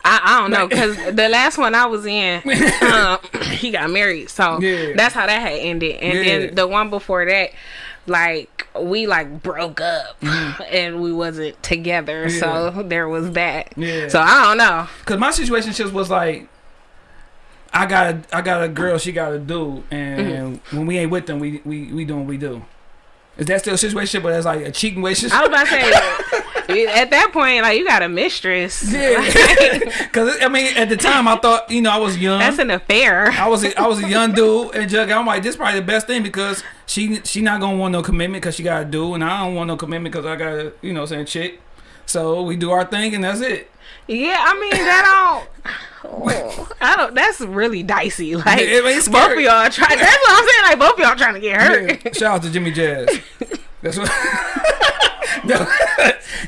I, I don't know because the last one I was in, um, he got married, so Yeah. that's how that had ended. And Yeah. then the one before that, like we like broke up Mm-hmm. and we wasn't together, so there was that. Yeah. So I don't know. Cause my situation just was like, I got a, I got a girl, she got a dude, and when we ain't with them, we we we doing what we do. Is that still a situation, but that's like a cheating relationship? I was about to say at that point, like you got a mistress. Yeah, cause I mean, at the time, I thought you know I was young. That's an affair. I was a, I was a young dude, and Jug, I'm like, this probably the best thing because she she not gonna want no commitment because she got a dude, and I don't want no commitment because I got a you know saying chick. So we do our thing, and that's it. Yeah, I mean that don't. Oh, I don't. That's really dicey. Like Yeah, I mean, it's both of y'all try. That's what I'm saying. Like both of y'all trying to get hurt. Yeah, shout out to Jimmy Jazz. That's what.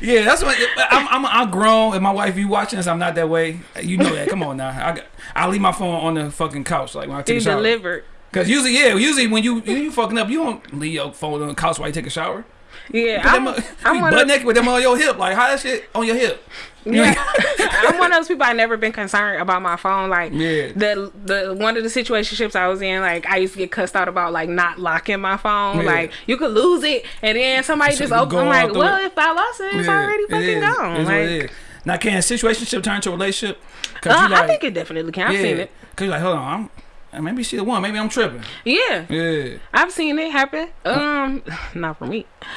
Yeah, that's what I'm. I'm. I'm grown, and my wife, you watching this, I'm not that way. You know that. Come on now. I got. I leave my phone on the fucking couch, like when I take a shower. delivered. Cause usually, yeah, usually when you when you fucking up, you don't leave your phone on the couch while you take a shower. Yeah, I'm, them, I'm butt naked with them on your hip. Like how that shit on your hip? Yeah, I'm one of those people. I never been concerned about my phone. Like Yeah. the the one of the situationships I was in, like I used to get cussed out about like not locking my phone. Yeah. Like you could lose it, and then somebody So just open. I'm like, well, if I lost it, it's Yeah, already fucking is. gone. It's like. Now, can a situationship turn to a relationship? Uh, like, I think it definitely can. I've seen it. Cause you're like, hold on, I'm. Maybe she the one. Maybe I'm tripping. Yeah, Yeah. I've seen it happen. Um, not for me.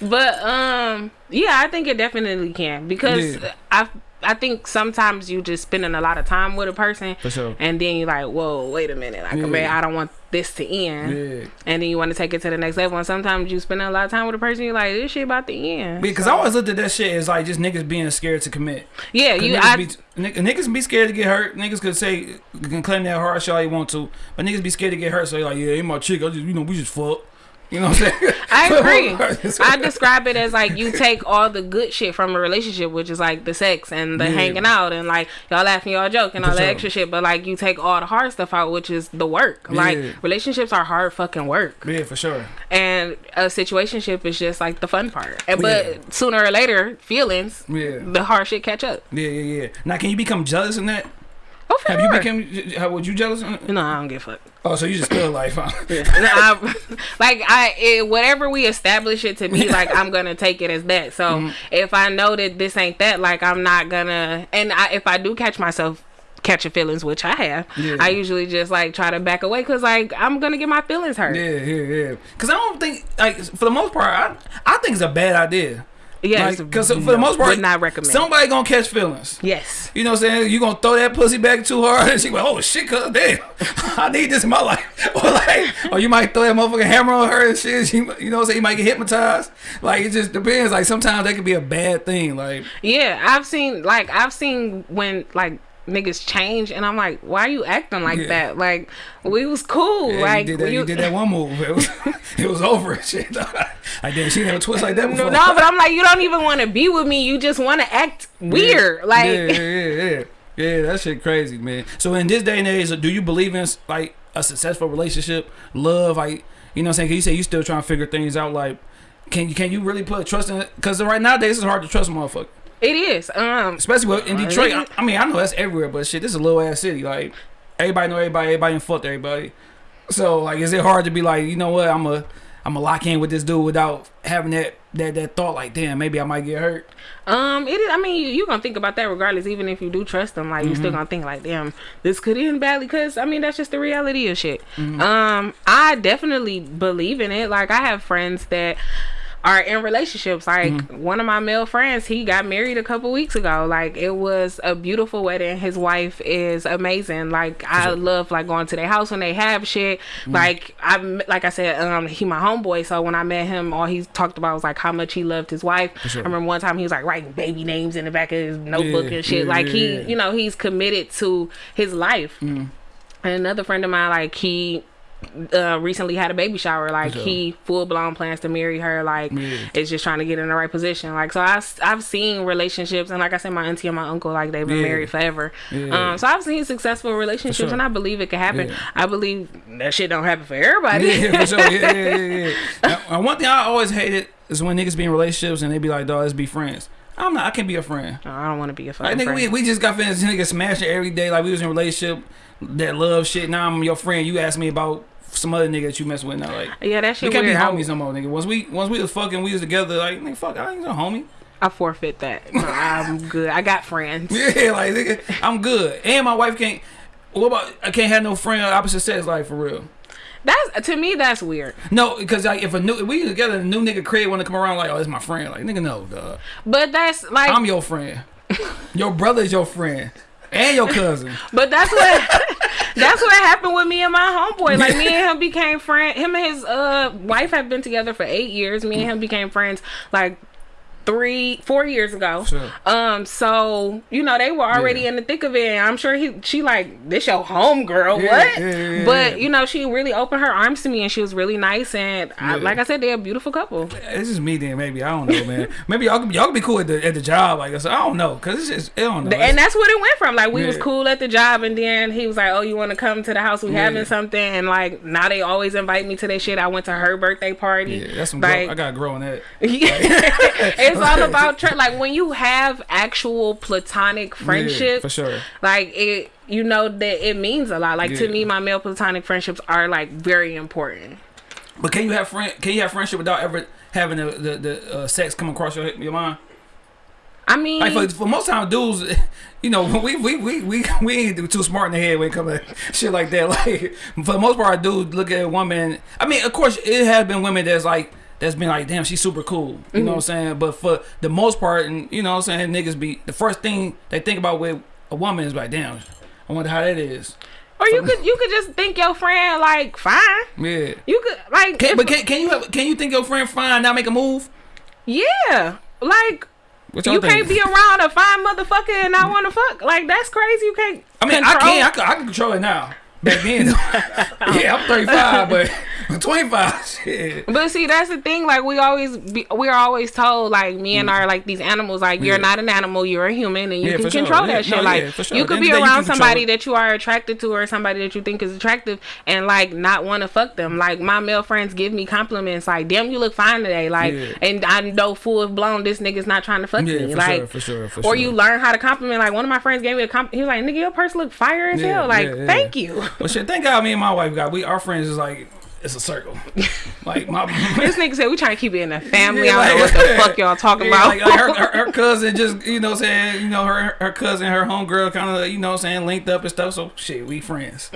But um, yeah, I think it definitely can because Yeah. I I think sometimes you just spending a lot of time with a person, For sure. and then you're like, whoa, wait a minute, like Yeah. man, I don't want this to end, Yeah. and then you want to take it to the next level. And sometimes you spend a lot of time with a person, you're like, this shit about to end. Because I always looked at that shit as like just niggas being scared to commit. Yeah, you niggas, I be, niggas be scared to get hurt. Niggas could say you can claim that hard shit all you want to, but niggas be scared to get hurt. So they like, yeah, ain't my chick. I just you know we just fuck. You know what I'm saying? I agree. I describe it as like you take all the good shit from a relationship, which is like the sex and the Yeah. hanging out and like y'all laughing, y'all joking, all For the sure. extra shit. But like you take all the hard stuff out, which is the work. Yeah. Like relationships are hard fucking work, yeah, for sure. and a situationship is just like the fun part. And, but Yeah. sooner or later, feelings, Yeah. the hard shit catch up. Yeah, yeah, yeah. Now, can you become jealous in that? Oh, Have you become? How would you jealous? No, I don't give a fuck. Oh, so you just feel like, huh? No, I- like I, it, whatever we establish it to be, like I'm gonna take it as that. So Mm-hmm. if I know that this ain't that, like I'm not gonna. And I, if I do catch myself catching feelings, which I have, Yeah. I usually just like try to back away because like I'm gonna get my feelings hurt. Yeah, yeah, yeah. Because I don't think, like, for the most part, I, I think it's a bad idea. Yes, Because for the most part, would not recommend. Somebody gonna catch feelings. yes. You know what I'm saying? You gonna throw that pussy back too hard, and she like, "Oh shit, cuz damn, I need this in my life." Or like, or you might throw that motherfucking hammer on her and shit. She, you know what I'm saying? You might get hypnotized. Like it just depends. Like sometimes that could be a bad thing. Like Yeah, I've seen like I've seen when like niggas change, and I'm like, why are you acting like Yeah. that? Like we was cool. yeah, like you did that. You, you- did that one move. It was, it was over. Shit. I didn't see never twist like that before. no, but I'm like, you don't even want to be with me. You just want to act weird. Like, yeah, yeah, yeah, yeah. Yeah, that shit crazy, man. So in this day and age, do you believe in like a successful relationship, love, like you know what I'm saying? 'Cause you say you still trying to figure things out. Like, can you can you really put trust in it? Because right nowadays it's hard to trust a motherfucker, it is. Um, especially with- in Detroit. I, I mean, I know that's everywhere, but shit, this is a little ass city. Like everybody know everybody, everybody and fucked everybody. So like, is it hard to be like, you know what, I'm a I'm a lock in with this dude without having that that that thought like, damn, maybe I might get hurt. um, it is. I mean, you, you gonna think about that regardless, even if you do trust them. Like, you Mm-hmm. still gonna think like, damn, this could end badly. Cause I mean, that's just the reality of shit. Mm-hmm. Um, I definitely believe in it. Like, I have friends that are in relationships. Like Mm-hmm. one of my male friends, he got married a couple weeks ago. Like it was a beautiful wedding. His wife is amazing. Like I love like going to their house when they have shit. Mm-hmm. Like I like I said, um, he my homeboy. So when I met him, all he talked about was like how much he loved his wife. sure. I remember one time he was like writing baby names in the back of his notebook Yeah, and shit. yeah, like he, you know, he's committed to his life. Mm-hmm. And another friend of mine, like he uh, recently had a baby shower. Like sure. he full blown plans to marry her. Like Yeah. is just trying to get in the right position. Like so, I've I've seen relationships, and like I said, my auntie and my uncle, like they've been Yeah. married forever. Yeah. Um, so I've seen successful relationships, sure. and I believe it can happen. I believe that shit don't happen for everybody. Yeah, for sure. Yeah, yeah, yeah. And one thing I always hated is when niggas be in relationships and they be like, "Dog, let's be friends." I'm not. I can't be a friend. No, I don't want to be a Like fucking nigga, friend. we, we just got finished nigga smashing every day. Like we was in a relationship that love shit. Now I'm your friend. You ask me about some other nigga that you mess with now. Like yeah, that shit. we can't weird. be homies no more, nigga. Once we once we was fucking, we was together. Like nigga, fuck, I ain't no homie. I forfeit that. No, I'm good. I got friends. Yeah, like nigga, I'm good. And my wife can't. What about I can't have no friend opposite sex like for real. That's to me. That's weird. No, because like if a new if we together, a new nigga crib want to come around like, oh, it's my friend. Like nigga, no, dog. But that's like. I'm your friend. your brother's your friend. And your cousin. But that's what that's what happened with me and my homeboy. Like me and him became friends. Him and his uh wife have been together for eight years. Me and him became friends like three, four years ago. Sure. Um, so you know they were already Yeah. in the thick of it. And I'm sure he, she like this your home girl. Yeah, what? yeah, but you know she really opened her arms to me and she was really nice. And I, like I said, they're a beautiful couple. It's just me then, maybe. I don't know, man. Maybe y'all could, y'all could be cool at the, at the job, like I said. I don't know, cause it's just I don't know. and that's what it went from. Like we was cool at the job, and then he was like, "Oh, you want to come to the house? We having something." And like now they always invite me to their shit. I went to her birthday party. yeah, that's some. like grow, I gotta grow on that. it's all about tr- like when you have actual platonic Yeah, friendships. for sure. Like it, you know that it means a lot. Like to me, my male platonic friendships are like very important. But can you have friend? Can you have friendship without ever having the the, the uh, sex come across your your mind? I mean, Like for, for most time, dudes, you know, we we we we we ain't too smart in the head when it comes to shit like that. Like for the most part, dudes look at a woman. I mean, of course, it has been women that's like that's been like, damn, she's super cool. You know what I'm mm-hmm. saying? But for the most part, and you know what I'm saying, niggas be the first thing they think about with a woman is like, damn, I wonder how that is. or you could you could just think your friend like fine. Yeah. You could like, Can, if- but can, can you have, can you think your friend fine now make a move? yeah, like. You think? can't be around a fine motherfucker and not mm. want to fuck. Like that's crazy. You can't. I mean, control- I can, I can, I can control it now. Back then, yeah, I'm 35, but Twenty five. Shit. But see, that's the thing. Like we always, be, we are always told, like me and our like these animals, like you're. Yeah. not an animal, you're a human, and you Yeah, can sure. control Yeah, that shit. no, like sure. you could be end of the day, around somebody that you are attracted to, or somebody that you think is attractive, and like not want to fuck them. Like my male friends give me compliments, like damn, you look fine today. Like, and I know full blown this nigga's not trying to fuck Yeah, me. for like, sure, for sure, for or sure. you learn how to compliment. Like one of my friends gave me a compliment. He was like, "Nigga, your purse look fire as hell." Like, thank you. Well, shit. Thank God, me and my wife got. We our friends is like it's a circle. like my. this nigga said we trying to keep it in the family. Yeah, I don't like- know what the fuck y'all talking Yeah, about. Like, like her, her, her cousin just, you know saying, you know, her her cousin, her homegirl kind of, you know what I'm saying, linked up and stuff. So, shit, we friends.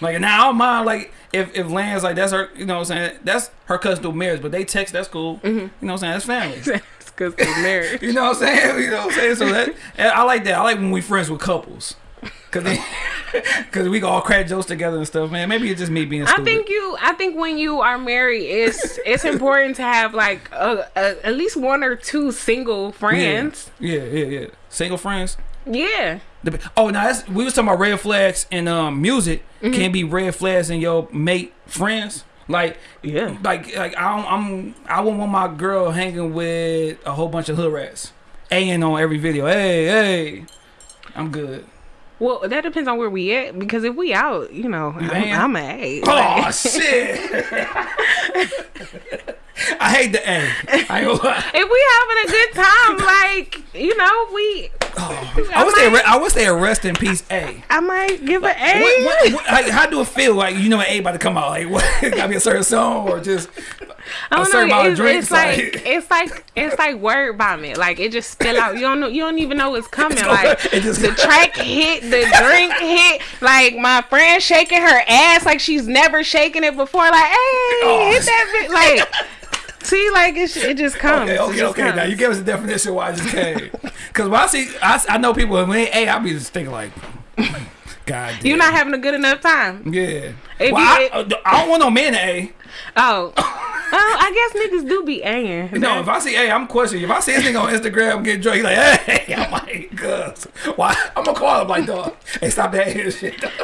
Like, now I don't mind, like, if, if Lance, like, that's her, you know what I'm saying, that's her cousin through marriage, but they text, that's cool. Mm-hmm. You know what I'm saying, that's family. because we're married. You know what I'm saying? You know what I'm saying? So that I like that. I like when we friends with couples. Cause, they, Cause we all crack jokes together and stuff, man. Maybe it's just me being I stupid. think you. I think when you are married, it's it's important to have like a, a, at least one or two single friends. Yeah, yeah, yeah. Single friends. Yeah. Oh, now that's we was talking about red flags in um music. Mm-hmm. Can be red flags in your mate friends. Like, Yeah. like, like I don't, I'm I wouldn't want my girl hanging with a whole bunch of hood rats, a in on every video. Hey, hey, I'm good. Well, that depends on where we at. Because if we out, you know, I'm. I'm a A. Oh shit! I hate the A. I ain't gonna lie. If we having a good time, like you know, we. Oh, I wish they, I wish they rest in peace. A. I might give an A. What, what, what, like, how do it feel? Like you know, an A about to come out. Like, what? Gotta be a certain song or just I don't know. It's, it's like like, it's like it's like word vomit. Like it just spill out. You don't know. You don't even know what's coming. gonna- like it just- the track hit, the drink hit. Like my friend shaking her ass like she's never shaken it before. Like hey, Oh. hit that bit. Like see, like it, it just comes. Okay, okay, okay. Now you gave us a definition why it just came. Because when I see, I, I know people when they A, I be just thinking like, God damn. You're not having a good enough time. Yeah. If Well, you- I, uh, I don't want no man to A. Oh, well, I guess niggas do be A. No, if I see A, I'm questioning. If I see this thing on Instagram getting drunk, he's like, hey, I'm like, cuz. Why? I'm gonna call him like, dog. Hey, stop that here shit. dog."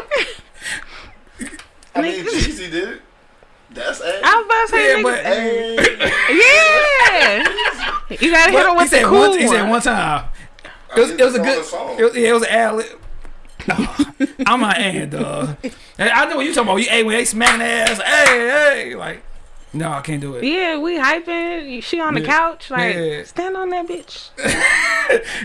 I mean, Jeezy did it. That's A. I was about to say Yeah, niggas. but- Hey. yeah, you gotta hit But him he the said cool one. He said one. one time. It was, it was a good. It was, yeah, it was an ad lib. No, I'm not A, dog. And I know what you talking about. You A when they smacking their ass. Hey, hey, like, no, I can't do it. Yeah, we hyping. She on the Yeah. couch, like Yeah. stand on that bitch.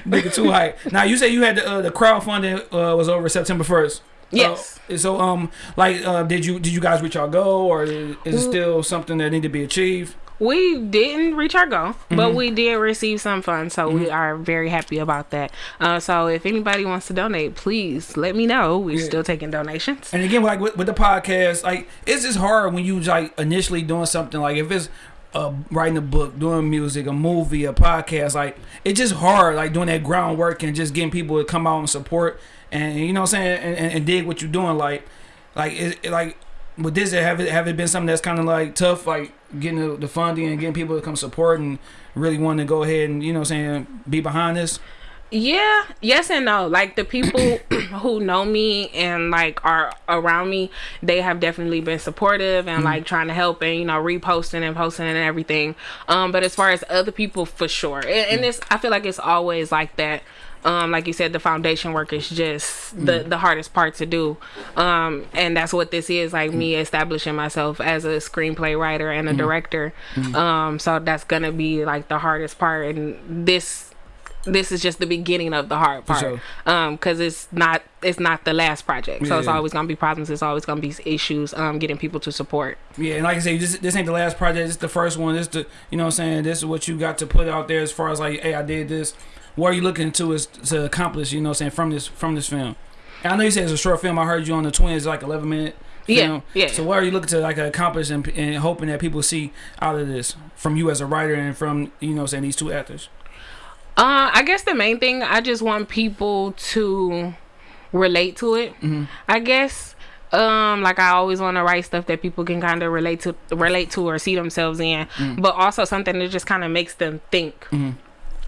Nigga too hype. Now you say you had the uh, the crowdfunding uh, was over September first. Yes. Uh, so um, like, uh, did you did you guys reach our goal, or is it still something that need to be achieved? We didn't reach our goal, Mm-hmm. but we did receive some funds, so we are very happy about that. Uh, so if anybody wants to donate, please let me know. We're Yeah. still taking donations. And again, like with, with the podcast, like it's just hard when you like initially doing something like if it's uh, writing a book, doing music, a movie, a podcast, like it's just hard like doing that groundwork and just getting people to come out and support and you know what I'm saying and, and, and dig what you're doing. Like, like it- like with this, have it have it been something that's kind of like tough, like getting the, the funding and getting people to come support and really wanting to go ahead and you know I'm saying be behind this. Yeah, yes and no. Like the people who know me and like are around me, they have definitely been supportive and like trying to help and you know reposting and posting and everything. Um, but as far as other people, for sure, and, and it's I feel like it's always like that. Um, like you said, the foundation work is just the the hardest part to do, um, and that's what this is. Like me establishing myself as a screenplay writer and a director. Um, so that's gonna be like the hardest part, and this this is just the beginning of the hard part sure. um because it's not it's not the last project so it's always gonna be problems it's always gonna be issues um getting people to support Yeah, and like I say, this this ain't the last project. it's the first one. This is the you know what I'm saying. This is what you got to put out there as far as like, hey, I did this. What are you looking to is to accomplish? You know what I'm saying from this from this film. And I know you said it's a short film. I heard you on the Twins, like 11 minute. Yeah, Film. yeah. So what are you looking to like accomplish and, and hoping that people see out of this from you as a writer and from you know saying these two actors? uh i guess the main thing i just want people to relate to it Mm-hmm. i guess um like i always want to write stuff that people can kind of relate to relate to or see themselves in Mm. but also something that just kind of makes them think Mm-hmm.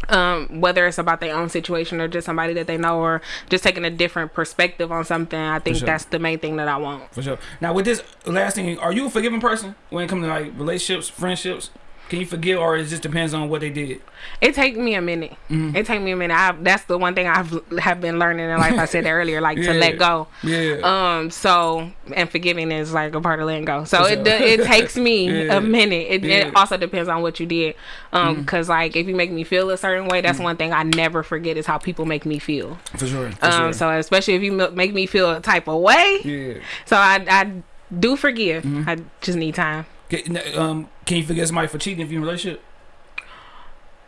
Um, whether it's about their own situation or just somebody that they know or just taking a different perspective on something. I think sure. that's the main thing that I want. For sure. Now with this last thing, are you a forgiving person when it comes to like relationships, friendships? Can you forgive, or it just depends on what they did? It take me a minute. Mm-hmm. It take me a minute. I, that's the one thing I've have been learning in life. I said earlier, like Yeah. to let go. Yeah. Um. So and forgiving is like a part of letting go. So it it takes me Yeah. a minute. It, Yeah. it also depends on what you did. Um. Because like if you make me feel a certain way, that's one thing I never forget is how people make me feel. for sure. For Um. sure. So especially if you make me feel a type of way. yeah. So I I do forgive. I just need time. Can, um, can you forgive somebody for cheating if you're in a relationship?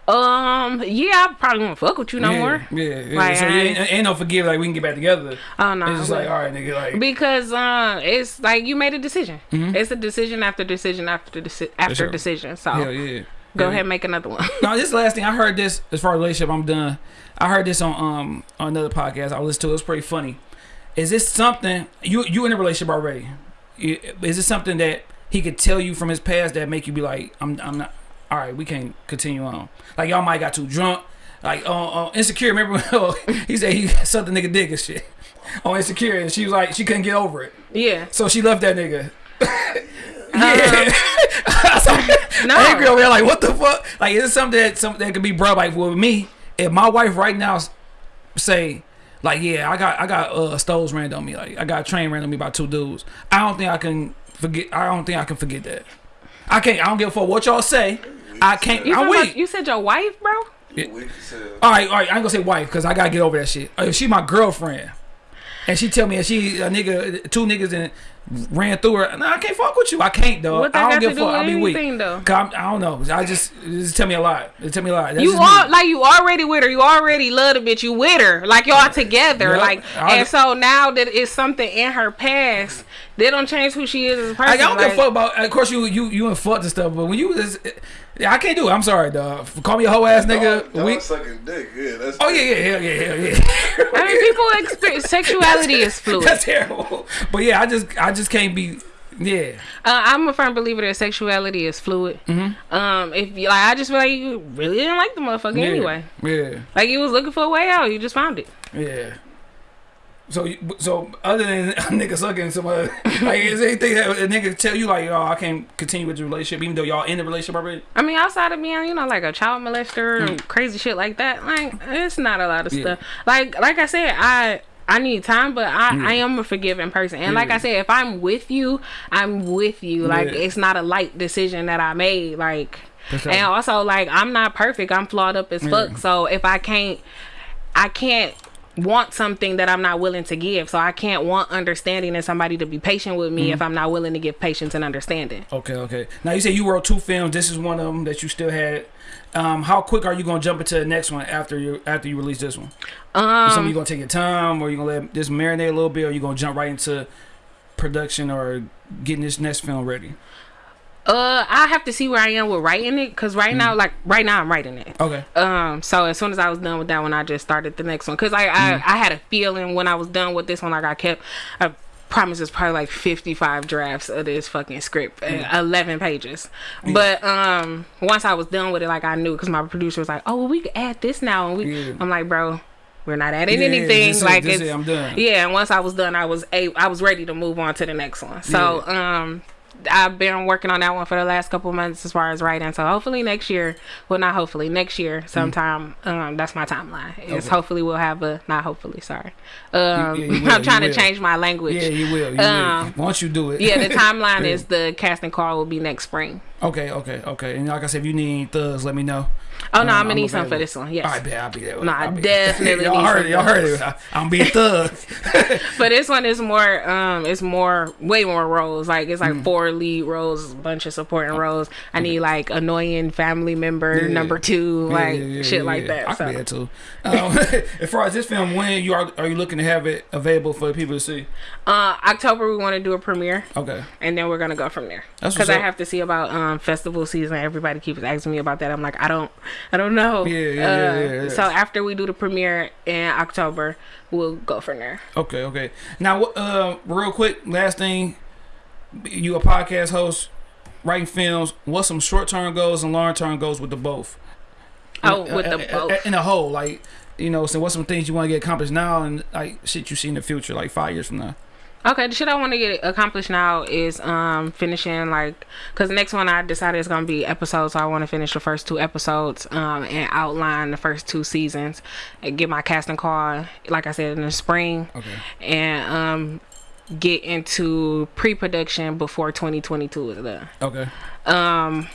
Um. Yeah. I probably won't fuck with you no yeah, more. Yeah. yeah. Like, so you ain't- ain't, no forgive like we can get back together. Oh no. it's just like all right, nigga. Like because uh, it's like you made a decision. Mhm. It's a decision after decision after deci- after decision. So hell yeah. go Yeah. ahead and make another one. Now this last thing I heard this as far as relationship, I'm done. I heard this on um on another podcast I listened to. It was pretty funny. Is this something you you in a relationship already? Is this something that he could tell you from his past that make you be like, I'm I'm not all right. We can't continue on. Like y'all might got too drunk. Like on, on insecure. Remember when he said he sucked the nigga dick and shit on insecure, and she was like she couldn't get over it, yeah. so she left that nigga. yeah. I was like, Um, No. angry over there, like, what the fuck? Like, is it something that something that could be brought like with me? If my wife right now say, like, yeah, I got I got uh stoves ran on me, like I got a train ran on me by two dudes. I don't think I can forget. I don't think I can forget that. I can't. I don't give a fuck what y'all say. I can't. You, I'm weak. you said your wife, bro. Yeah. Weak as hell. All right, all right. I ain't gonna say wife because I gotta get over that shit. Uh, If she my girlfriend, and she tell me that she a nigga, two niggas and ran through her, No, I can't fuck with you. I can't though. What I don't give a fuck. I'll be weak. though? I don't know. I just just tell me a lot. It tell me a lot. That's You just are me. like you already with her. You already love the bitch. You with her. Like y'all together. Yep. Like I- and so now that it's something in her past, they don't change who she is as a person. Like, I don't give a fuck about. Of course, you you you and fuck and stuff, but when you was, yeah, I can't do it. I'm sorry, dog. Call me a hoe ass nigga. Dog, dog we, sucking dick. Yeah, that's. oh yeah, yeah, yeah, yeah, yeah, yeah. I mean, people experience sexuality is fluid. That's terrible. But yeah, I just I just can't be. Yeah. Uh, I'm a firm believer that sexuality is fluid. Mm-hmm. Um, if you like, I just feel like you really didn't like the motherfucker yeah. anyway. Yeah. Like you was looking for a way out, you just found it. Yeah. So, so other than a nigga sucking somebody, like, is anything that a nigga tell you like, oh, I can't continue with the relationship, even though y'all in the relationship already? I mean, outside of being, you know, like a child molester and crazy shit like that, like it's not a lot of Mm. Yeah. stuff. Like, like I said, I. I need time, but I, I am a forgiving person. And like I said, if I'm with you, I'm with you. Like Yeah. it's not a light decision that I made. Like sure. and also like I'm not perfect. I'm flawed up as fuck. So if I can't I can't want something that I'm not willing to give. So I can't want understanding and somebody to be patient with Mm-hmm. me if I'm not willing to give patience and understanding. Okay, okay. Now you say you wrote two films. This is one of them that you still had. Um, how quick are you gonna jump into the next one after you after you release this one? Um you gonna take your time, or you gonna let this marinate a little bit, or you gonna jump right into production or getting this next film ready? Uh, I have to see where I am with writing it, cause right Mm. now, like right now, I'm writing it. Okay. Um, so as soon as I was done with that one, I just started the next one, cause I I, Mm. I had a feeling when I was done with this one, like I kept. I promise it's probably like 55 drafts of this fucking script, uh, 11 pages. But um, once I was done with it, like I knew, cause my producer was like, "Oh, well, we could add this now," and we. Yeah. I'm like, bro. We're not adding Yeah, anything. like this it's, is- I'm done. yeah, and once I was done, I was a I was ready to move on to the next one. So um, I've been working on that one for the last couple months as far as writing. So hopefully next year, well not hopefully next year sometime. Um, that's my timeline. Is Mm. Okay. hopefully we'll have a not hopefully sorry. Um, yeah, you will, I'm trying you to change my language. Yeah, you will. You Um, will. Once you do it. Yeah, the timeline is the casting call will be next spring. Okay, okay, okay. And like I said, if you need any thugs, let me know. Oh no, Um, I'm gonna need some for this one. Yes. Right, bet I'll be there. No, I definitely y'all need heard it. Y'all heard it. I- I'm being thug. But this one is more um it's more way more roles. Like it's Mm. like four lead roles, a bunch of supporting roles. I need like annoying family member Yeah. number two, Yeah, like yeah, shit like that. I so. can be that too. Um, as far as this film, when you are are you looking to have it available for people to see? Uh October we want to do a premiere Okay. and then we're gonna go from there. Because I have to see about um festival season. Everybody keeps asking me about that. I'm like, I don't I don't know. Yeah, yeah, yeah, Uh, yeah, yeah. So after we do the premiere in October, we'll go from there. Okay, okay. Now, uh, real quick, last thing, you a podcast host, writing films. What's some short term goals and long term goals with the both? Oh, uh, with uh, the uh, both. in a whole, like you know, so what's some things you want to get accomplished now and like shit you see in the future, like five years from now. Okay, the shit I want to get accomplished now is um finishing like because the next one I decided is gonna be episodes. So I want to finish the first two episodes um and outline the first two seasons and get my casting call like I said in the spring Okay. and um get into pre-production before 2022 is done. Okay. Um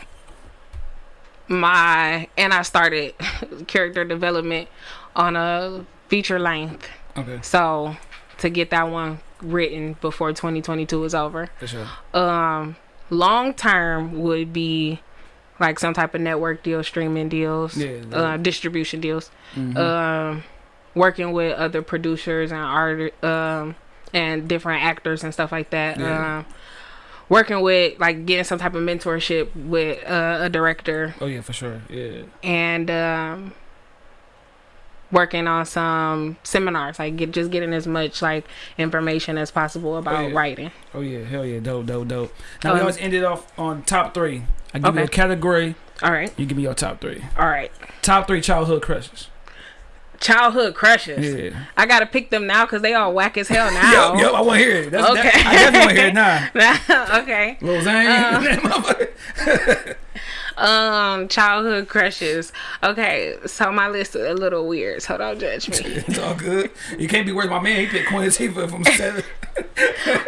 my and I started character development on a feature length. Okay. So to get that one written before 2022 is over. For sure. Um, long term would be like some type of network deal, streaming deals, Yeah, yeah. uh, distribution deals. Mhm. Um, working with other producers and art, um, and different actors and stuff like that. Yeah. Um, working with like getting some type of mentorship with uh, a director oh yeah, for sure. Yeah. and um working on some seminars like get just getting as much like information as possible about yeah. writing Oh yeah. Hell yeah. Dope. Dope. Dope. Now Um, we always ended off on top three. I give you a category. all right You give me your top three. all right Top three childhood crushes. childhood crushes Yeah. i gotta pick them now because they all whack as hell now yep, yo, I want to hear it. That's, Okay. that, I definitely want to hear it now. okay Lil Zane. Uh. um childhood crushes okay so my list is a little weird so don't judge me it's all good. You can't be worried. My man, he picked Queen Latifah from seven.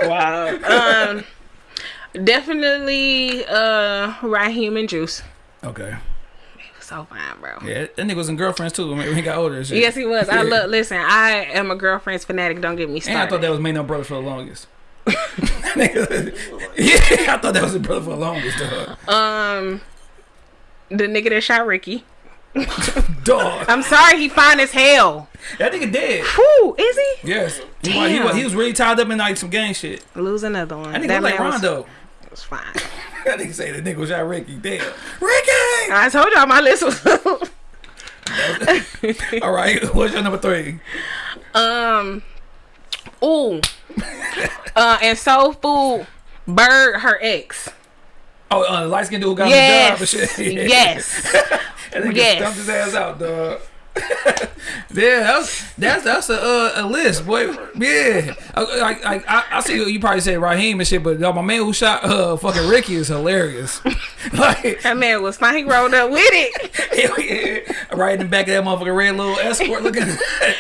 wow um definitely uh raheem and juice Okay. It was so fine bro Yeah, that nigga was in girlfriends too when he got older. shit. Yes, he was. I Yeah. look. Listen, I am a girlfriend's fanatic. Don't get me And. I thought that was Made No Brother for the longest. Yeah, I thought that was his brother for the longest, dog. um, the nigga that shot Ricky. Dog. I'm sorry, he fine as hell. That nigga dead. Whew, is he? Yes. He, was, he, was, he was really tied up in like some gang shit. Lose another one. That nigga look like man was- Rondo. was fine. That nigga say the nigga was shot Ricky. Damn. Ricky! I told y'all my list was. All right, what's your number three? um, ooh, uh, and soul food. Bird, her ex. Oh, uh, light skinned dude got Yes, the job and shit. Yeah. yes. That nigga Yes. stumped his ass out, dog. yeah, that's that's that's a uh, a list, boy. Yeah, Uh, like like I, I see you probably say Raheem and shit, but uh, my man who shot uh fucking Ricky is hilarious. like That man was fine. He rolled up with it. hell yeah, right in the back of that motherfucking red little escort looking.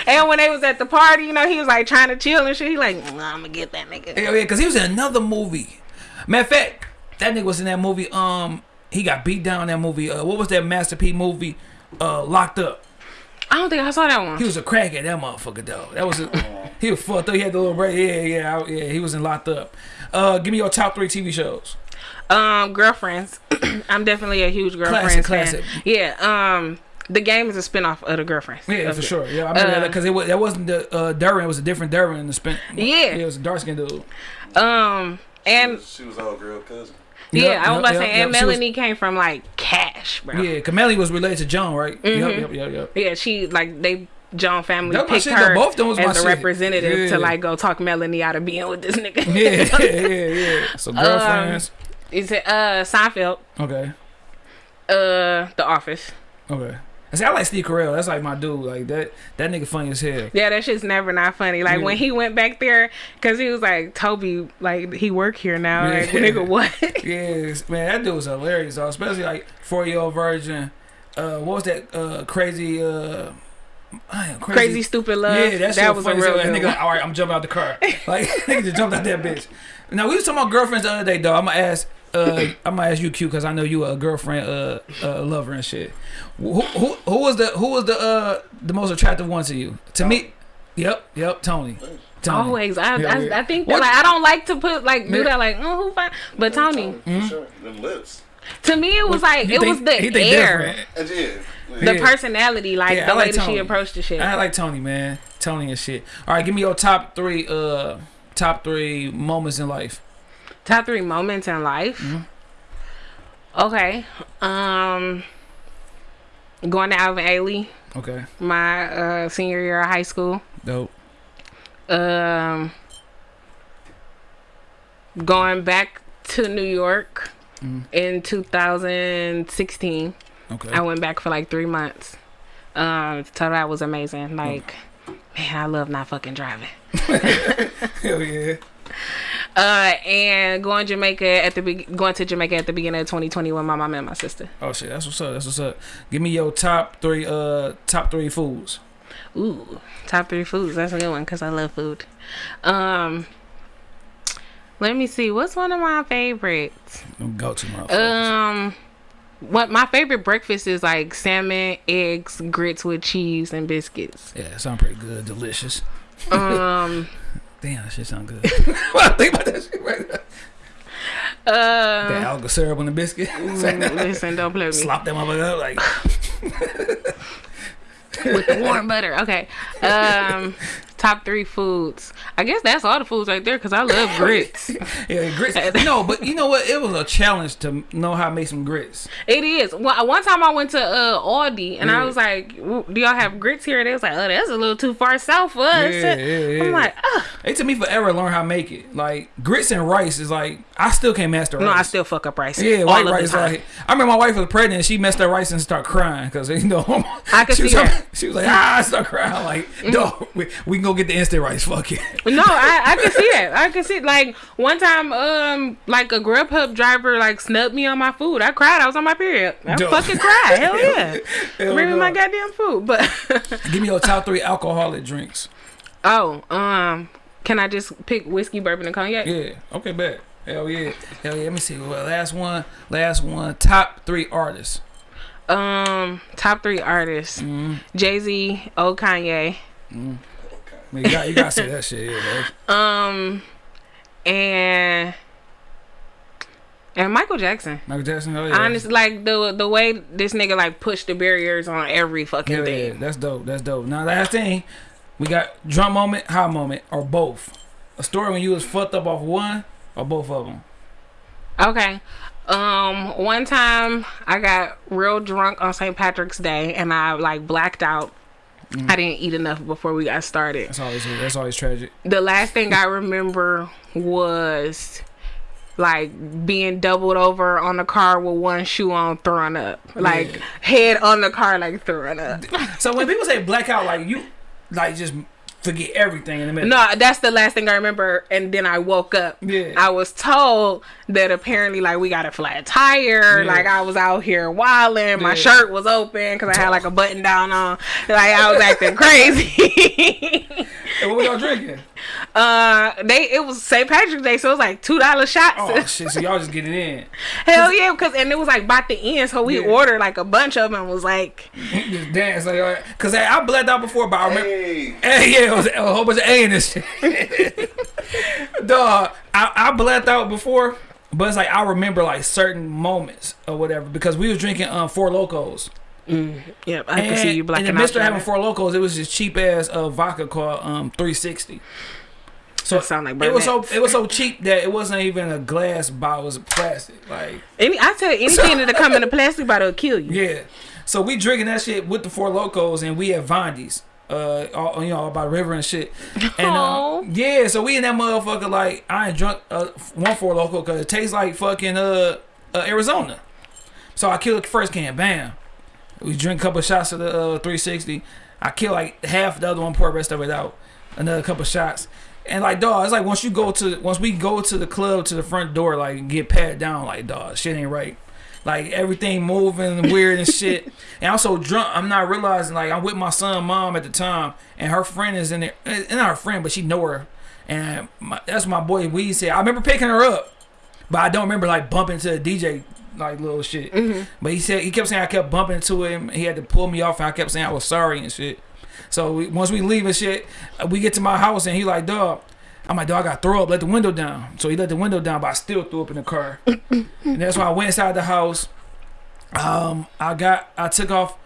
And when they was at the party, you know, he was like trying to chill and shit. He like, nah, I'm gonna get that nigga. Hell yeah, because he was in another movie. Matter of fact, that nigga was in that movie. Um, he got beat down in that movie. Uh, what was that Master P movie? Uh, Locked Up. I don't think I saw that one. He was a crackhead, that motherfucker though. That was a, he was fucked up. He had the little braid. Yeah, yeah, I- yeah. He was in Locked Up. Uh, give me your top three TV shows. Um, girlfriends. I'm definitely a huge Classic, girlfriends fan. classic. Yeah. Um, the game is a spinoff of the girlfriends. Yeah, for it. sure. Yeah, I remember Uh, because it was that wasn't the uh, Derwin. It was a different Derwin. In the spin. Yeah. it was a dark skinned dude. Um, and she was our girl cousin. Yeah, I was about to say, and. She was- Melanie came from like cash, bro. Yeah, Kameli was related to Joan, right? Mm-hmm. Yep, yep, yep, yep. Yeah, she like they Joan family That picked her Both them was as a shit. representative Yeah. to like go talk Melanie out of being with this nigga. Yeah, yeah, yeah. So girlfriends. Is it uh Seinfeld? okay, Uh, The Office. okay. I see. I like Steve Carell. That's like my dude. Like that. That nigga funny as hell. Yeah, that shit's never not funny. Like Yeah. when he went back there, cause he was like, Toby, like he work here now. Yeah. Like, nigga, what? Yes, man, that dude was hilarious. Though. Especially like four year old virgin. Uh, what was that? Uh, crazy. Uh, am Crazy stupid love. Yeah, that, that was a real good nigga, like, all right, I'm jumping out the car. Like nigga just jumped out that bitch. Now we was talking about girlfriends the other day, though. I'm gonna ask. Uh, I'm gonna ask you, Q, because I know you a girlfriend, uh, uh, lover and shit. Who, who, who was the, who was the, uh, the most attractive one to you? To me, yep, yep, Toni. Toni. Always, I, Yeah, I, yeah. I think that, like I don't like to put like do that like oh who fine, but Toni For sure. Them lips. to me it was like He it think- was the air, different. And yeah. the Yeah. personality, like Yeah, the I way that she approached the shit. I like Toni, man. Toni and shit. All right, give me your top three, uh, top three moments in life. Top three moments in life. Mm-hmm. Okay, um, going to Alvin Ailey, Okay, my uh, senior year of high school. dope. Um, going back to New York Mhm. in 2016 Okay. I went back for like three months. Um, so that was amazing. Like, man, I love not fucking driving. Hell yeah. Uh, and going Jamaica at the be- going to Jamaica at the beginning of 2020 with my mom and my sister. Oh shit, that's what's up. That's what's up. Give me your top three. Uh, top three foods. Ooh, top three foods. That's a good one because I love food. Um, let me see. What's one of my favorites? Go to my. Um, what my favorite breakfast is like salmon, eggs, grits with cheese, and biscuits. yeah, sound pretty good. Delicious. Um, Damn, that shit sound good. I think about that shit right now. The uh, Alaga syrup on the biscuit. listen, don't play with me. Slop that motherfucker up like. with the warm butter. Okay. Um, top three foods. I guess that's all the foods right there because I love grits. Yeah, grits. no, but you know what? It was a challenge to know how to make some grits. It is. One one time I went to uh, Aldi and Yeah. I was like, "Do y'all have grits here?" And they was like, "Oh, that's a little too far south for us." Yeah, yeah, yeah. I'm like, Ugh. It took me forever to learn how to make it. Like grits and rice is like I still can't master rice. "No, I still fuck up rice." Yeah, all white rice. Like I remember my wife was pregnant. and She messed up rice and started crying because you know. I could she was see like. Mm-hmm. She was like, ah, I start crying. Like, no, we, we can go get the instant rice. Fuck it. No, I, I can see that. I can see like one time, um, like a Grubhub driver like snubbed me on my food. I cried. I was on my period. I Dope. fucking cried. Hell yeah. Hell Bring me my goddamn food. But Give me your top three alcoholic drinks. oh, um, can I just pick whiskey, bourbon, and cognac? Yeah. Okay, bet. Hell yeah. Hell yeah. Let me see. Well, last one. Last one. Top three artists. Um, top three artists: Mm-hmm. Jay Z, old Kanye. Mean, you got you got to say that shit. Yeah. Um, and and Michael Jackson. Michael Jackson. Oh yeah. Honestly, like the the way this nigga like pushed the barriers on every fucking Hell yeah. thing. That's dope. That's dope. Now last thing, we got drum moment, high moment, or both. A story when you was fucked up off one or both of them. Okay. Um, one time I got real drunk on St. Patrick's Day and I like blacked out. Mm. I didn't eat enough before we got started. That's always that's always tragic. The last thing I remember was like being doubled over on the car with one shoe on, throwing up, like Yeah. head on the car, like throwing up. So when people say blackout, like you, like just forget everything in the middle. No, that's the last thing I remember. And then I woke up. Yeah. I was told that apparently, like, we got a flat tire. Yeah. Like, I was out here wilding. My Yeah. shirt was open because I had like a button down on. Like, I was acting crazy. And what we all drinking? Uh, they it was St. Patrick's Day, so it was like two dollar shots. Oh shit! So y'all just get it in. Hell yeah, because and it was like by the end, so we Yeah. ordered like a bunch of them. Was like, just dance like, all right. cause I, I blacked out before, but I remember. Hey, Hey, yeah, it was a whole bunch of A in this shit. Dog, I, I blacked out before, but it's like I remember like certain moments or whatever because we was drinking um Four Lokos. Yep, I can see you blacking And out. Mister having Four Lokos, it was this cheap ass uh, vodka called um 360. So That sound like it was so it was so cheap that it wasn't even a glass bottle; it was plastic. Like Any, I tell you, anything that come in a plastic bottle will kill you. yeah, so we drinking that shit with the Four Lokos, and we at Vondi's, uh, all, you know, by the river and shit. And uh, yeah, so we in that motherfucker like I ain't drunk uh, one Four Loko because it tastes like fucking uh, uh Arizona. So I killed the first can, bam. We drink a couple shots of the uh, 360. I kill like half the other one, pour the rest of it out. Another couple shots. And like dog, it's like once you go to once we go to the club to the front door, like get pat down, like dog, shit ain't right. Like everything moving weird and shit. And I'm so drunk, I'm not realizing like I'm with my son, mom at the time, and her friend is in there. And not her friend, but she know her. And my, that's my boy Weed said. I remember picking her up, but I don't remember like bumping to the DJ like little shit. But he said he kept saying I kept bumping into him. He had to pull me off, and I kept saying I was sorry and shit. So we, once we leave and shit, we get to my house and he like, dog. I'm like, dog, I got throw up. Let the window down. So he let the window down, but I still threw up in the car. and that's why I went inside the house. Um, I got, I took off.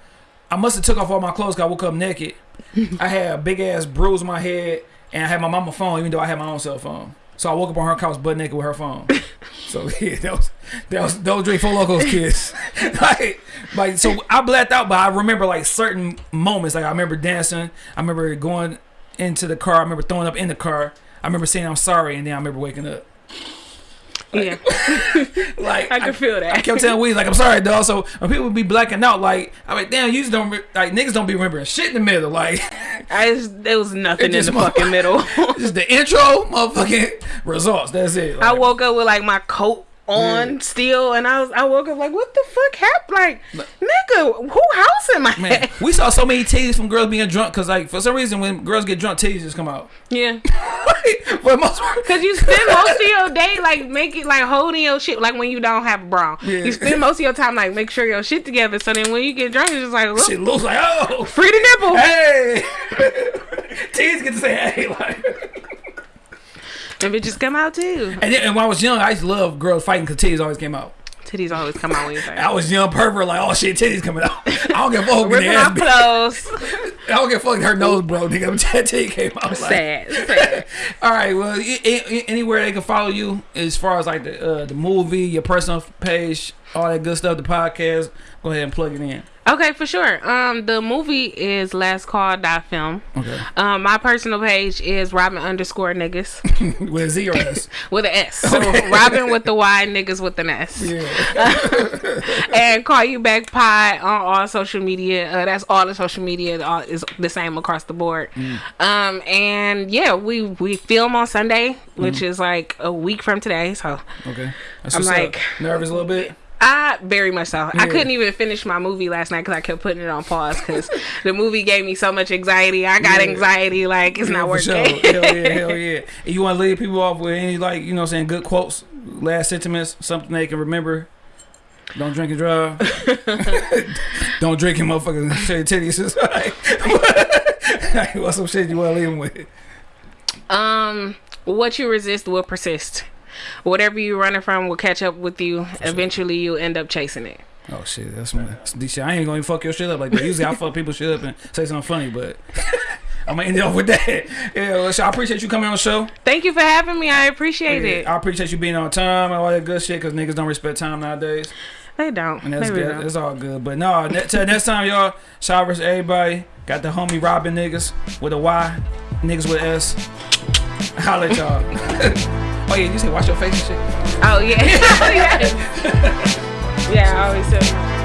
I must have took off all my clothes. Cause I woke up naked. I had a big ass bruise on my head, and I had my mama phone, even though I had my own cell phone. So I woke up on her couch butt naked with her phone. So yeah, that was that was those drink Four Lokos kids. like, like so I blacked out, but I remember like certain moments. Like I remember dancing. I remember going into the car. I remember throwing up in the car. I remember saying I'm sorry, and then I remember waking up. Yeah, Like I can feel that. I kept telling Weezy like I'm sorry, dog. So when people would be blacking out, like I'm like, damn, you just don't like niggas don't be remembering shit in the middle. Like I just, there was nothing in the fucking middle. just the intro, motherfucking results. That's it. I woke up with like my coat on mm. still, and I was I woke up like, what the fuck happened? Like, nigga, who house am I Man, at? we saw so many titties from girls being drunk because, like, for some reason, when girls get drunk, titties just come out. Yeah, but most, cause you spend most of your day like making like holding your shit like when you don't have a bra. Yeah. You spend most of your time like make sure your shit together. So then when you get drunk, it's just like, look, shit looks like, oh, free the nipple. hey, titties get to say hey, like. And bitches come out too. And, then, and when I was young, I used to love girls fighting because titties always came out. Titties always come out when you fight. I was young pervert, like, oh shit, titties coming out. I don't give a fuck Ripping ass off beat. clothes. I don't give a fuck her nose broke, nigga. Titty came out. Like, Sad. Sad. All right, well, anywhere they can follow you as far as like the uh, the movie, your personal page, all that good stuff, the podcast. Go ahead and plug it in. Okay, for sure. Um, the movie is Last Call Dot Film. Okay, Um, my personal page is Robin underscore niggas with a Z or S. with an S. So Robin with the Y, niggas with an S. Yeah. and call you back pod on all social media. Uh, that's all the social media all is the same across the board. Mm. Um, and yeah, we we film on Sunday, which Mm. is like a week from today. So Okay. That's I'm what's up. like- nervous a little bit. I very much so. I couldn't even finish my movie last night because I kept putting it on pause because the movie gave me so much anxiety. I got Yeah. anxiety, like it's Yeah, not working. sure. Hell yeah, hell yeah. And you want to leave people off with any like you know I'm saying good quotes, last sentiments, something they can remember. Don't drink and drive. Don't drink and motherfucking show your titties. Like, what's some shit you want to leave them with? Um, what you resist will persist. Whatever you're running from will catch up with you. Eventually, you'll end up chasing it. Oh shit, that's my shit. I ain't gonna fuck your shit up like that. Usually I fuck people shit up and say something funny, but I'm gonna end it off with that. Yeah, so I appreciate you coming on the show. Thank you for having me. I appreciate it. I appreciate you being on time and all that good shit because niggas don't respect time nowadays. They don't. And that's They good. don't. It's all good. But no, till next time, y'all. Shout out to everybody. Got the homie Robin niggas with a Y, niggas with S. Holla at y'all. oh yeah, you say wash your face and shit. Oh yeah. Oh, yeah. yeah. I always say.